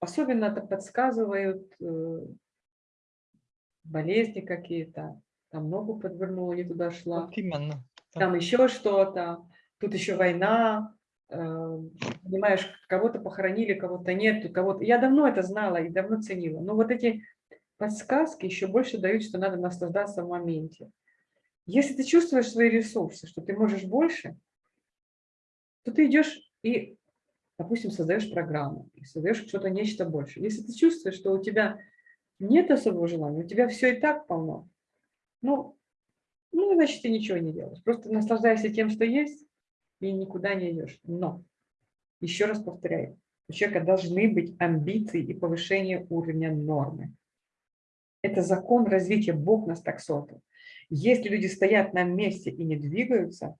особенно это подсказывают э, болезни какие-то, там ногу подвернула, не туда шла. Вот именно. Там еще что-то, тут еще война, э, понимаешь, кого-то похоронили, кого-то нет, кого-то... Я давно это знала и давно ценила, но вот эти подсказки еще больше дают, что надо наслаждаться в моменте. Если ты чувствуешь свои ресурсы, что ты можешь больше, то ты идешь и, допустим, создаешь программу, создаешь что-то, нечто больше. Если ты чувствуешь, что у тебя нет особого желания, у тебя все и так полно, ну, ну, значит, ты ничего не делаешь. Просто наслаждайся тем, что есть, и никуда не идешь. Но, еще раз повторяю, у человека должны быть амбиции и повышение уровня нормы. Это закон развития, Бог нас так создал. Если люди стоят на месте и не двигаются,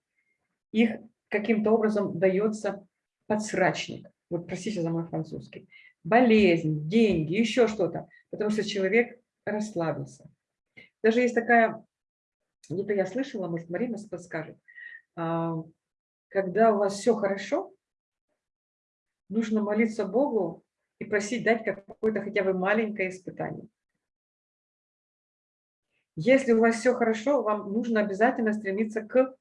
их каким-то образом дается подсрачник. Вот простите за мой французский. Болезнь, деньги, еще что-то. Потому что человек расслабился. Даже есть такая, где-то я слышала, может, Марина подскажет, а, когда у вас все хорошо, нужно молиться Богу и просить дать какое-то хотя бы маленькое испытание. Если у вас все хорошо, вам нужно обязательно стремиться к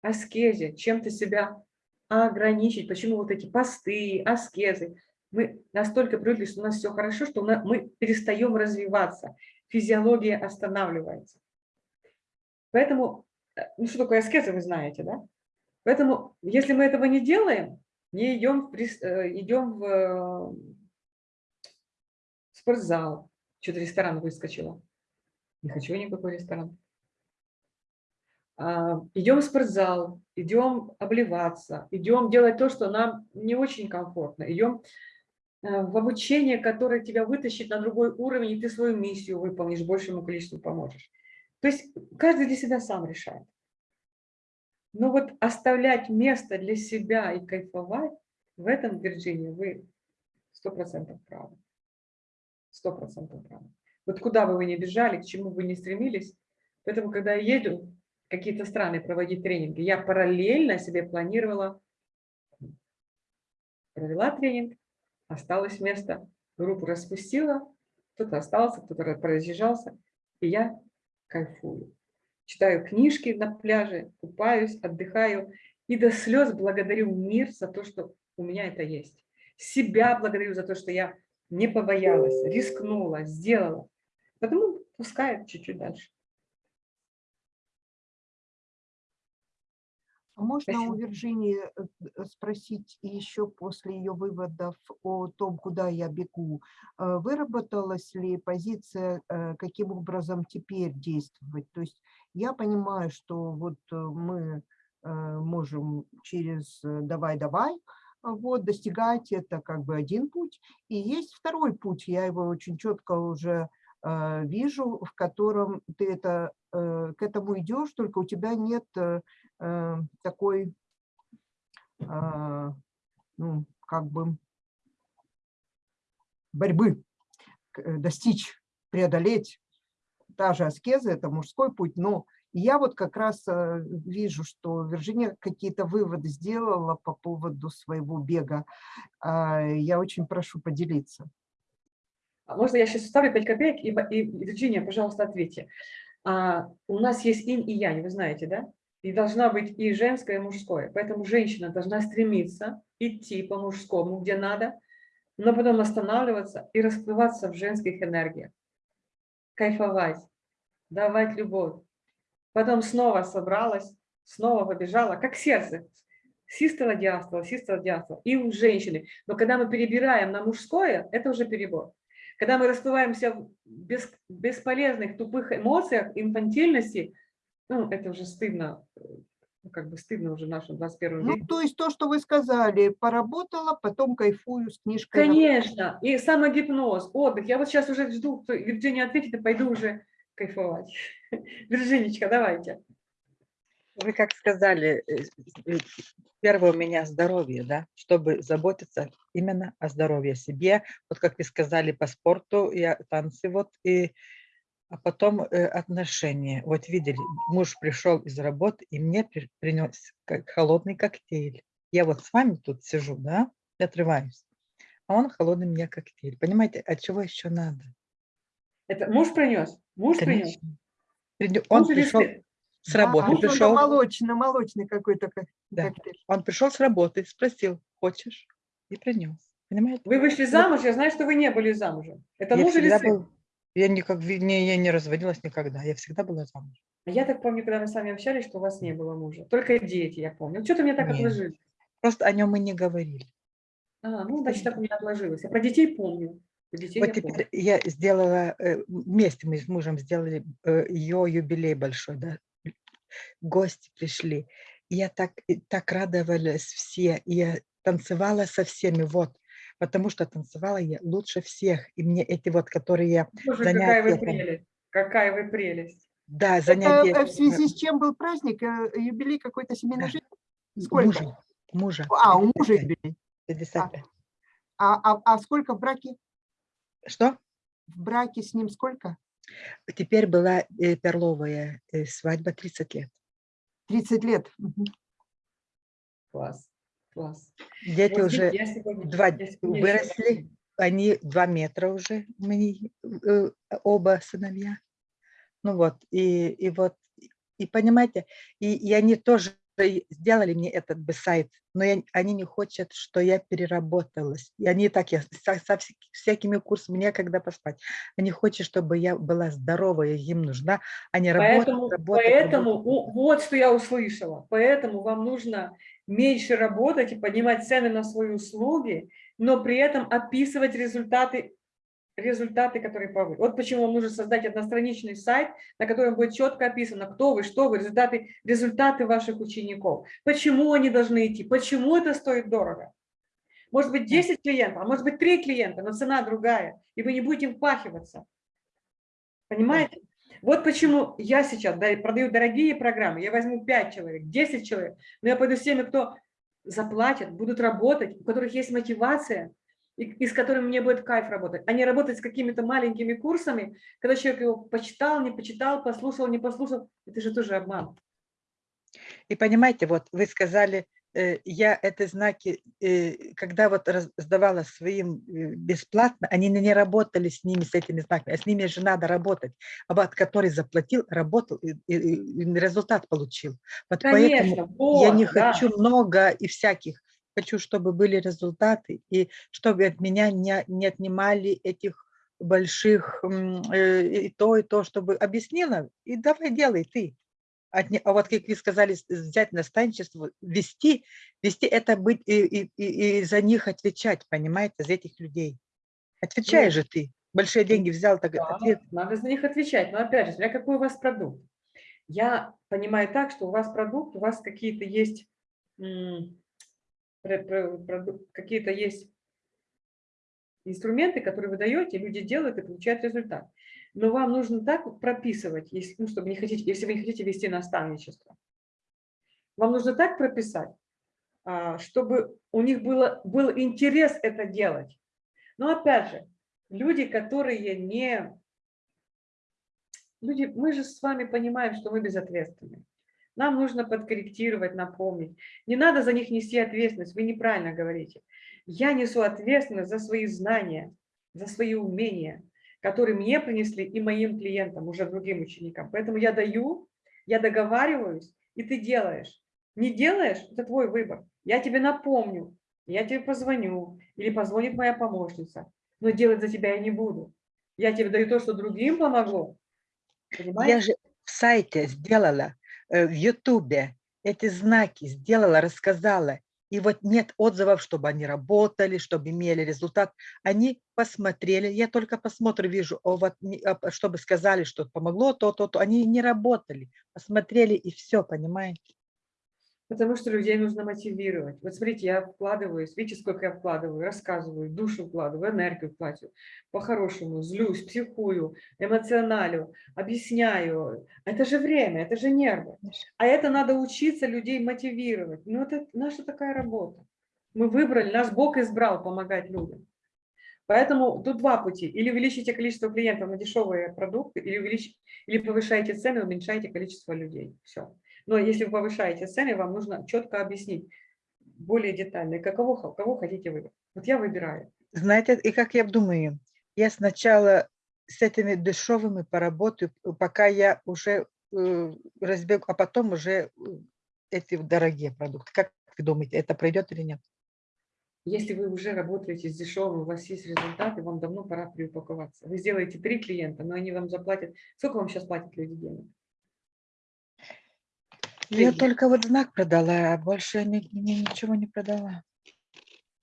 аскезе, чем-то себя ограничить. Почему вот эти посты, аскезы? Мы настолько привыкли, что у нас все хорошо, что мы перестаем развиваться физиология останавливается. Поэтому, э, ну что такое аскеза, вы знаете, да? Поэтому, если мы этого не делаем, не идем в, э, идем в э, спортзал, что-то ресторан выскочило. Не хочу никакой ресторан. А, идем в спортзал, идем обливаться, идем делать то, что нам не очень комфортно, идем в обучение, которое тебя вытащит на другой уровень, и ты свою миссию выполнишь, большему количеству поможешь. То есть каждый для себя сам решает. Но вот оставлять место для себя и кайфовать, в этом, Вирджиния, вы сто процентов правы. Сто процентов правы. Вот куда бы вы ни бежали, к чему бы ни стремились, поэтому, когда я еду в какие-то страны проводить тренинги, я параллельно себе планировала, провела тренинг, осталось место, группу распустила, кто-то остался, кто-то разъезжался, и я кайфую. Читаю книжки на пляже, купаюсь, отдыхаю и до слез благодарю мир за то, что у меня это есть. Себя благодарю за то, что я не побоялась, рискнула, сделала. Потому пускай чуть-чуть дальше. Можно Спасибо. у Вирджинии э, э, спросить еще после ее выводов о том, куда я бегу, э, выработалась ли позиция, каким образом теперь действовать? То есть я понимаю, что вот мы можем через «давай-давай», вот, достигать это как бы один путь. И есть второй путь, я его очень четко уже вижу, в котором ты это, к этому идешь, только у тебя нет Э, такой а, ну, как бы борьбы э, достичь, преодолеть. Та же аскеза – это мужской путь, но я вот как раз э, вижу, что Вирджиния какие-то выводы сделала по поводу своего бега. А, я очень прошу поделиться. А можно я сейчас вставлю 5 копеек, и, и Вирджиния, пожалуйста, ответьте. А, у нас есть инь и янь, вы знаете, да? И должна быть и женское, и мужское. Поэтому женщина должна стремиться идти по мужскому, где надо, но потом останавливаться и расплываться в женских энергиях. Кайфовать, давать любовь. Потом снова собралась, снова побежала, как сердце. Систола, диастола, систола, диастола. И у женщины. Но когда мы перебираем на мужское, это уже перебор. Когда мы расплываемся в бес, бесполезных, тупых эмоциях, инфантильности, ну, это уже стыдно, ну, как бы стыдно уже в нашем 21 ну, То есть то, что вы сказали, поработала, потом кайфую с книжкой. Конечно, и самогипноз, отдых. Я вот сейчас уже жду, что Евгения ответит, и пойду уже кайфовать. Виржинечка, давайте. Вы как сказали, э, э, первое у меня здоровье, да, чтобы заботиться именно о здоровье себе. Вот как вы сказали по спорту, я танцы вот, и, а потом э, отношения. Вот видели, муж пришел из работы и мне при, принес как холодный коктейль. Я вот с вами тут сижу, да, отрываюсь, а он холодный мне коктейль. Понимаете, от чего еще надо? Это муж принес? Муж Конечно. принес? Он, он пришел с работы а, пришел. Молочный, молочный какой-то да. коктейль. Он пришел с работы, спросил, хочешь? И принес. Понимаете? Вы вышли замуж, я знаю, что вы не были замужем. Это я муж или сын? Был, я, никак, не, я не разводилась никогда, я всегда была замужем. Я так помню, когда мы с вами общались, что у вас не было мужа. Только дети, я помню. Что-то мне так Нет. отложилось. Просто о нем мы не говорили. А, ну, значит, так у меня отложилось. Я про детей помню. Детей вот я теперь помню. я сделала, э, вместе мы с мужем сделали э, ее юбилей большой, да, гости пришли. Я так, так радовалась все, я танцевала со всеми, вот, потому что танцевала я лучше всех. И мне эти вот, которые Боже, занятия... Какая вы прелесть, какая вы прелесть. Да, занятия... Это в связи с чем был праздник? Э, юбилей какой-то семейной да. жизни? Сколько? Мужа. мужа. А, у мужа юбилей. 55. А, а, а сколько в браке? Что? В браке с ним сколько? Теперь была э, перловая э, свадьба 30 лет. 30 лет. Класс, класс. Дети вот уже сегодня, два выросли, они два метра уже, мы, э, оба сыновья. Ну вот, и, и вот, и понимаете, и, и они тоже сделали мне этот бы сайт, но я, они не хотят, что я переработалась. И они так, я со, со всякими курсами некогда поспать. Они хотят, чтобы я была здоровая, им нужна, а не поэтому, работать, работать. Поэтому, работать. вот что я услышала, поэтому вам нужно меньше работать и поднимать цены на свои услуги, но при этом описывать результаты результаты, которые повы. Вот почему вам нужно создать одностраничный сайт, на котором будет четко описано, кто вы, что вы, результаты, результаты ваших учеников, почему они должны идти, почему это стоит дорого. Может быть 10 клиентов, а может быть 3 клиента, но цена другая, и вы не будете им впахиваться. Понимаете? Вот почему я сейчас продаю дорогие программы. Я возьму 5 человек, 10 человек, но я пойду с теми, кто заплатят, будут работать, у которых есть мотивация, и, и с которыми мне будет кайф работать, а не работать с какими-то маленькими курсами, когда человек его почитал, не почитал, послушал, не послушал. Это же тоже обман. И понимаете, вот вы сказали, я эти знаки, э, когда вот раздавала своим э, бесплатно, они не работали с ними, с этими знаками, а с ними же надо работать. Аббат, который заплатил, работал и, результат получил. Вот Конечно, поэтому вот, я не да. хочу много и всяких хочу, чтобы были результаты, и чтобы от меня не, не отнимали этих больших э, и то, и то, чтобы объяснила, и давай делай ты. А вот как вы сказали, взять наставничество, вести, вести это быть и, и, и, и за них отвечать, понимаете, за этих людей. Отвечай Нет. же ты. Большие деньги взял, так да, ответ. Надо за них отвечать. Но опять же, смотря какой у вас продукт. Я понимаю так, что у вас продукт, у вас какие-то есть какие-то есть инструменты, которые вы даете, люди делают и получают результат. Но вам нужно так прописывать, если, ну, чтобы не хотите, если вы не хотите вести наставничество. Вам нужно так прописать, а, чтобы у них было, был интерес это делать. Но опять же, люди, которые не... Люди, мы же с вами понимаем, что мы безответственны. Нам нужно подкорректировать, напомнить. Не надо за них нести ответственность, вы неправильно говорите. Я несу ответственность за свои знания, за свои умения, которые мне принесли и моим клиентам, уже другим ученикам. Поэтому я даю, я договариваюсь, и ты делаешь. Не делаешь – это твой выбор. Я тебе напомню, я тебе позвоню, или позвонит моя помощница, но делать за тебя я не буду. Я тебе даю то, что другим помогло. Понимаешь? Я же в сайте сделала, э, в Ютубе эти знаки сделала, рассказала. И вот нет отзывов, чтобы они работали, чтобы имели результат. Они посмотрели, я только посмотрю, вижу, о, вот, а, чтобы сказали, что помогло то, то, то. Они не работали, посмотрели и все, понимаете? Потому что людей нужно мотивировать. Вот смотрите, я вкладываюсь, видите, сколько я вкладываю, рассказываю, душу вкладываю, энергию платю. По-хорошему, злюсь, психую, эмоционалю, объясняю. Это же время, это же нервы. А это надо учиться людей мотивировать. Ну, это наша такая работа. Мы выбрали, наш Бог избрал помогать людям. Поэтому тут два пути. Или увеличите количество клиентов на дешевые продукты, или, увелич... или повышаете цены, уменьшаете количество людей. Все. Но если вы повышаете цены, вам нужно четко объяснить более детально, какого, кого хотите выбрать. Вот я выбираю. Знаете, и как я думаю, я сначала с этими дешевыми поработаю, пока я уже э, разбегу, а потом уже э, эти дорогие продукты. Как вы думаете, это пройдет или нет? Если вы уже работаете с дешевым, у вас есть результаты, вам давно пора переупаковаться. Вы сделаете три клиента, но они вам заплатят. Сколько вам сейчас платят люди денег? Я только вот знак продала, а больше ни, ни, ничего не продала.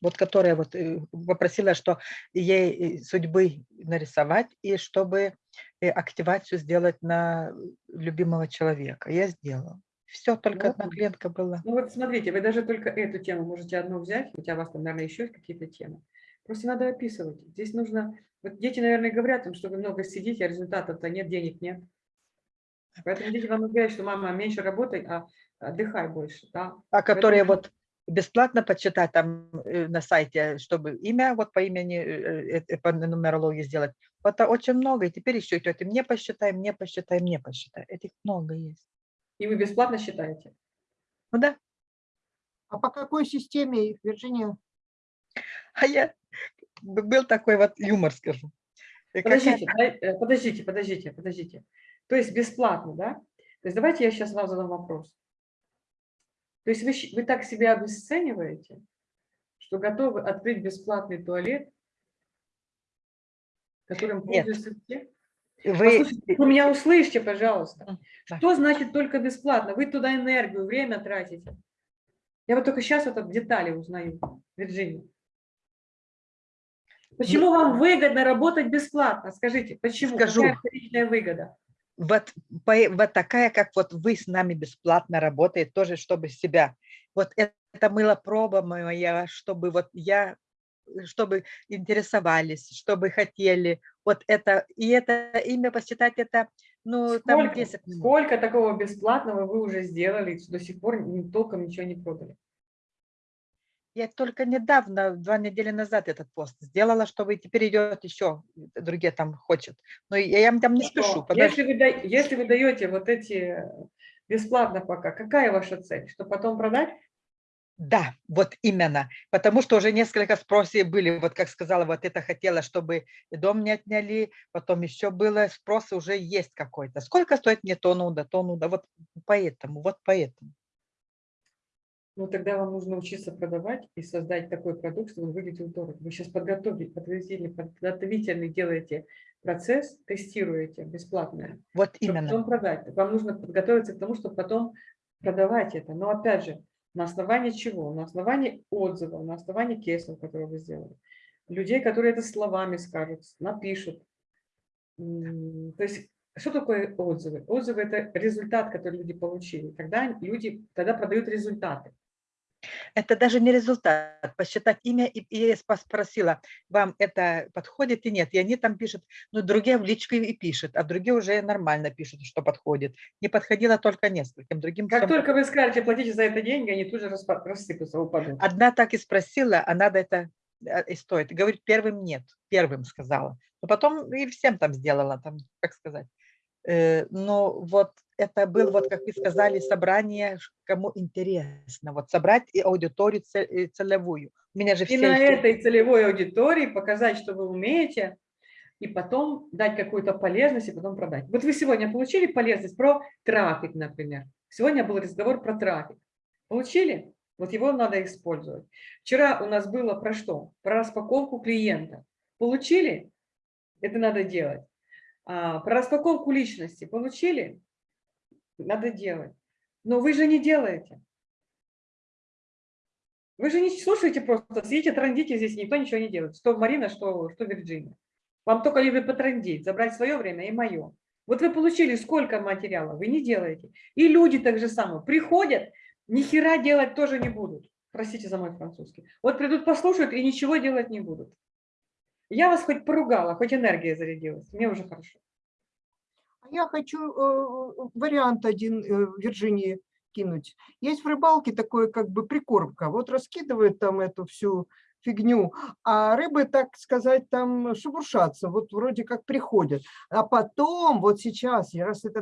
Вот которая вот э, попросила, что ей э, судьбы нарисовать и чтобы э, активацию сделать на любимого человека. Я сделала. Все, только вот. одна клиентка была. Ну вот смотрите, вы даже только эту тему можете одну взять, хотя у вас там, наверное, еще есть какие-то темы. Просто надо описывать. Здесь нужно... Вот дети, наверное, говорят им, что вы много сидите, а результатов-то нет, денег нет. Поэтому дети вам говорят, что мама, меньше работай, а отдыхай больше. Да? А которые Поэтому... вот бесплатно почитать там э, на сайте, чтобы имя вот по имени, э, э, по нумерологии сделать. Вот очень много. И теперь еще идет, и мне посчитай, мне посчитай, мне посчитай. Этих много есть. И вы бесплатно считаете? Ну да. А по какой системе, Вирджиния? А я был такой вот юмор, скажу. Подождите, подождите, подождите, подождите. То есть бесплатно, да? То есть давайте я сейчас вам задам вопрос. То есть вы, вы так себя обесцениваете, что готовы открыть бесплатный туалет, которым пользуются все? Вы... вы меня услышите, пожалуйста. Что значит только бесплатно? Вы туда энергию, время тратите. Я вот только сейчас это в детали узнаю, Вирджиния. Почему ну, вам выгодно работать бесплатно? Скажите, почему? Скажу. Какая выгода? Вот, вот такая, как вот вы с нами бесплатно работаете, тоже чтобы себя. Вот это, это мыло проба моя, чтобы вот я, чтобы интересовались, чтобы хотели. Вот это, и это имя посчитать, это, ну, сколько, там 10 минут. Сколько такого бесплатного вы уже сделали, до сих пор толком ничего не продали? Я только недавно, два недели назад этот пост сделала, чтобы теперь идет еще, другие там хочет. Но я, я там не спешу. Если вы, если вы даете вот эти бесплатно пока, какая ваша цель? Что потом продать? Да, вот именно. Потому что уже несколько спросов были, вот как сказала, вот это хотела, чтобы дом не отняли, потом еще было спрос уже есть какой-то. Сколько стоит мне то нуда, то нуда, вот поэтому, вот поэтому. Ну, тогда вам нужно учиться продавать и создать такой продукт, чтобы он выглядел дорого. Вы сейчас подготовили, подготовительный, делаете процесс, тестируете бесплатно. Вот именно. Потом продать. Вам нужно подготовиться к тому, чтобы потом продавать это. Но опять же, на основании чего? На основании отзывов, на основании кейсов, которые вы сделали. Людей, которые это словами скажут, напишут. То есть что такое отзывы? Отзывы – это результат, который люди получили. Тогда люди тогда продают результаты. Это даже не результат. Посчитать имя, и, и я спросила, вам это подходит и нет. И они там пишут, ну, другие в личку и пишут, а другие уже нормально пишут, что подходит. Не подходило только нескольким, другим Как всем только вы скажете, платите за это деньги, они тут же рассыпятся, упадут. Одна так и спросила, а надо это э, и стоит. Говорит, первым нет, первым сказала. Но потом и всем там сделала, там, как сказать. Э, Но вот это был, вот как вы сказали, собрание, кому интересно. Вот собрать и аудиторию э, целевую. У меня же И все... на эти- этой целевой аудитории показать, что вы умеете, и потом дать какую-то полезность, и потом продать. Вот вы сегодня получили полезность про трафик, например. Сегодня был разговор про трафик. Получили? Вот его надо использовать. Вчера у нас было про что? Про распаковку клиента. Получили? Это надо делать. А, про распаковку личности. Получили? Надо делать. Но вы же не делаете. Вы же не слушаете просто, сидите, трандите здесь, никто ничего не делает. Что Марина, что, что Вирджиния. Вам только либо потрандить, забрать свое время и мое. Вот вы получили сколько материала, вы не делаете. И люди так же самое. Приходят, ни хера делать тоже не будут. Простите за мой французский. Вот придут, послушают и ничего делать не будут. Я вас хоть поругала, хоть энергия зарядилась. Мне уже хорошо. Я хочу э, вариант один э, Вирджинии кинуть. Есть в рыбалке такое как бы прикормка. Вот раскидывают там эту всю фигню, а рыбы, так сказать, там шебуршатся, вот вроде как приходят. А потом, вот сейчас, раз это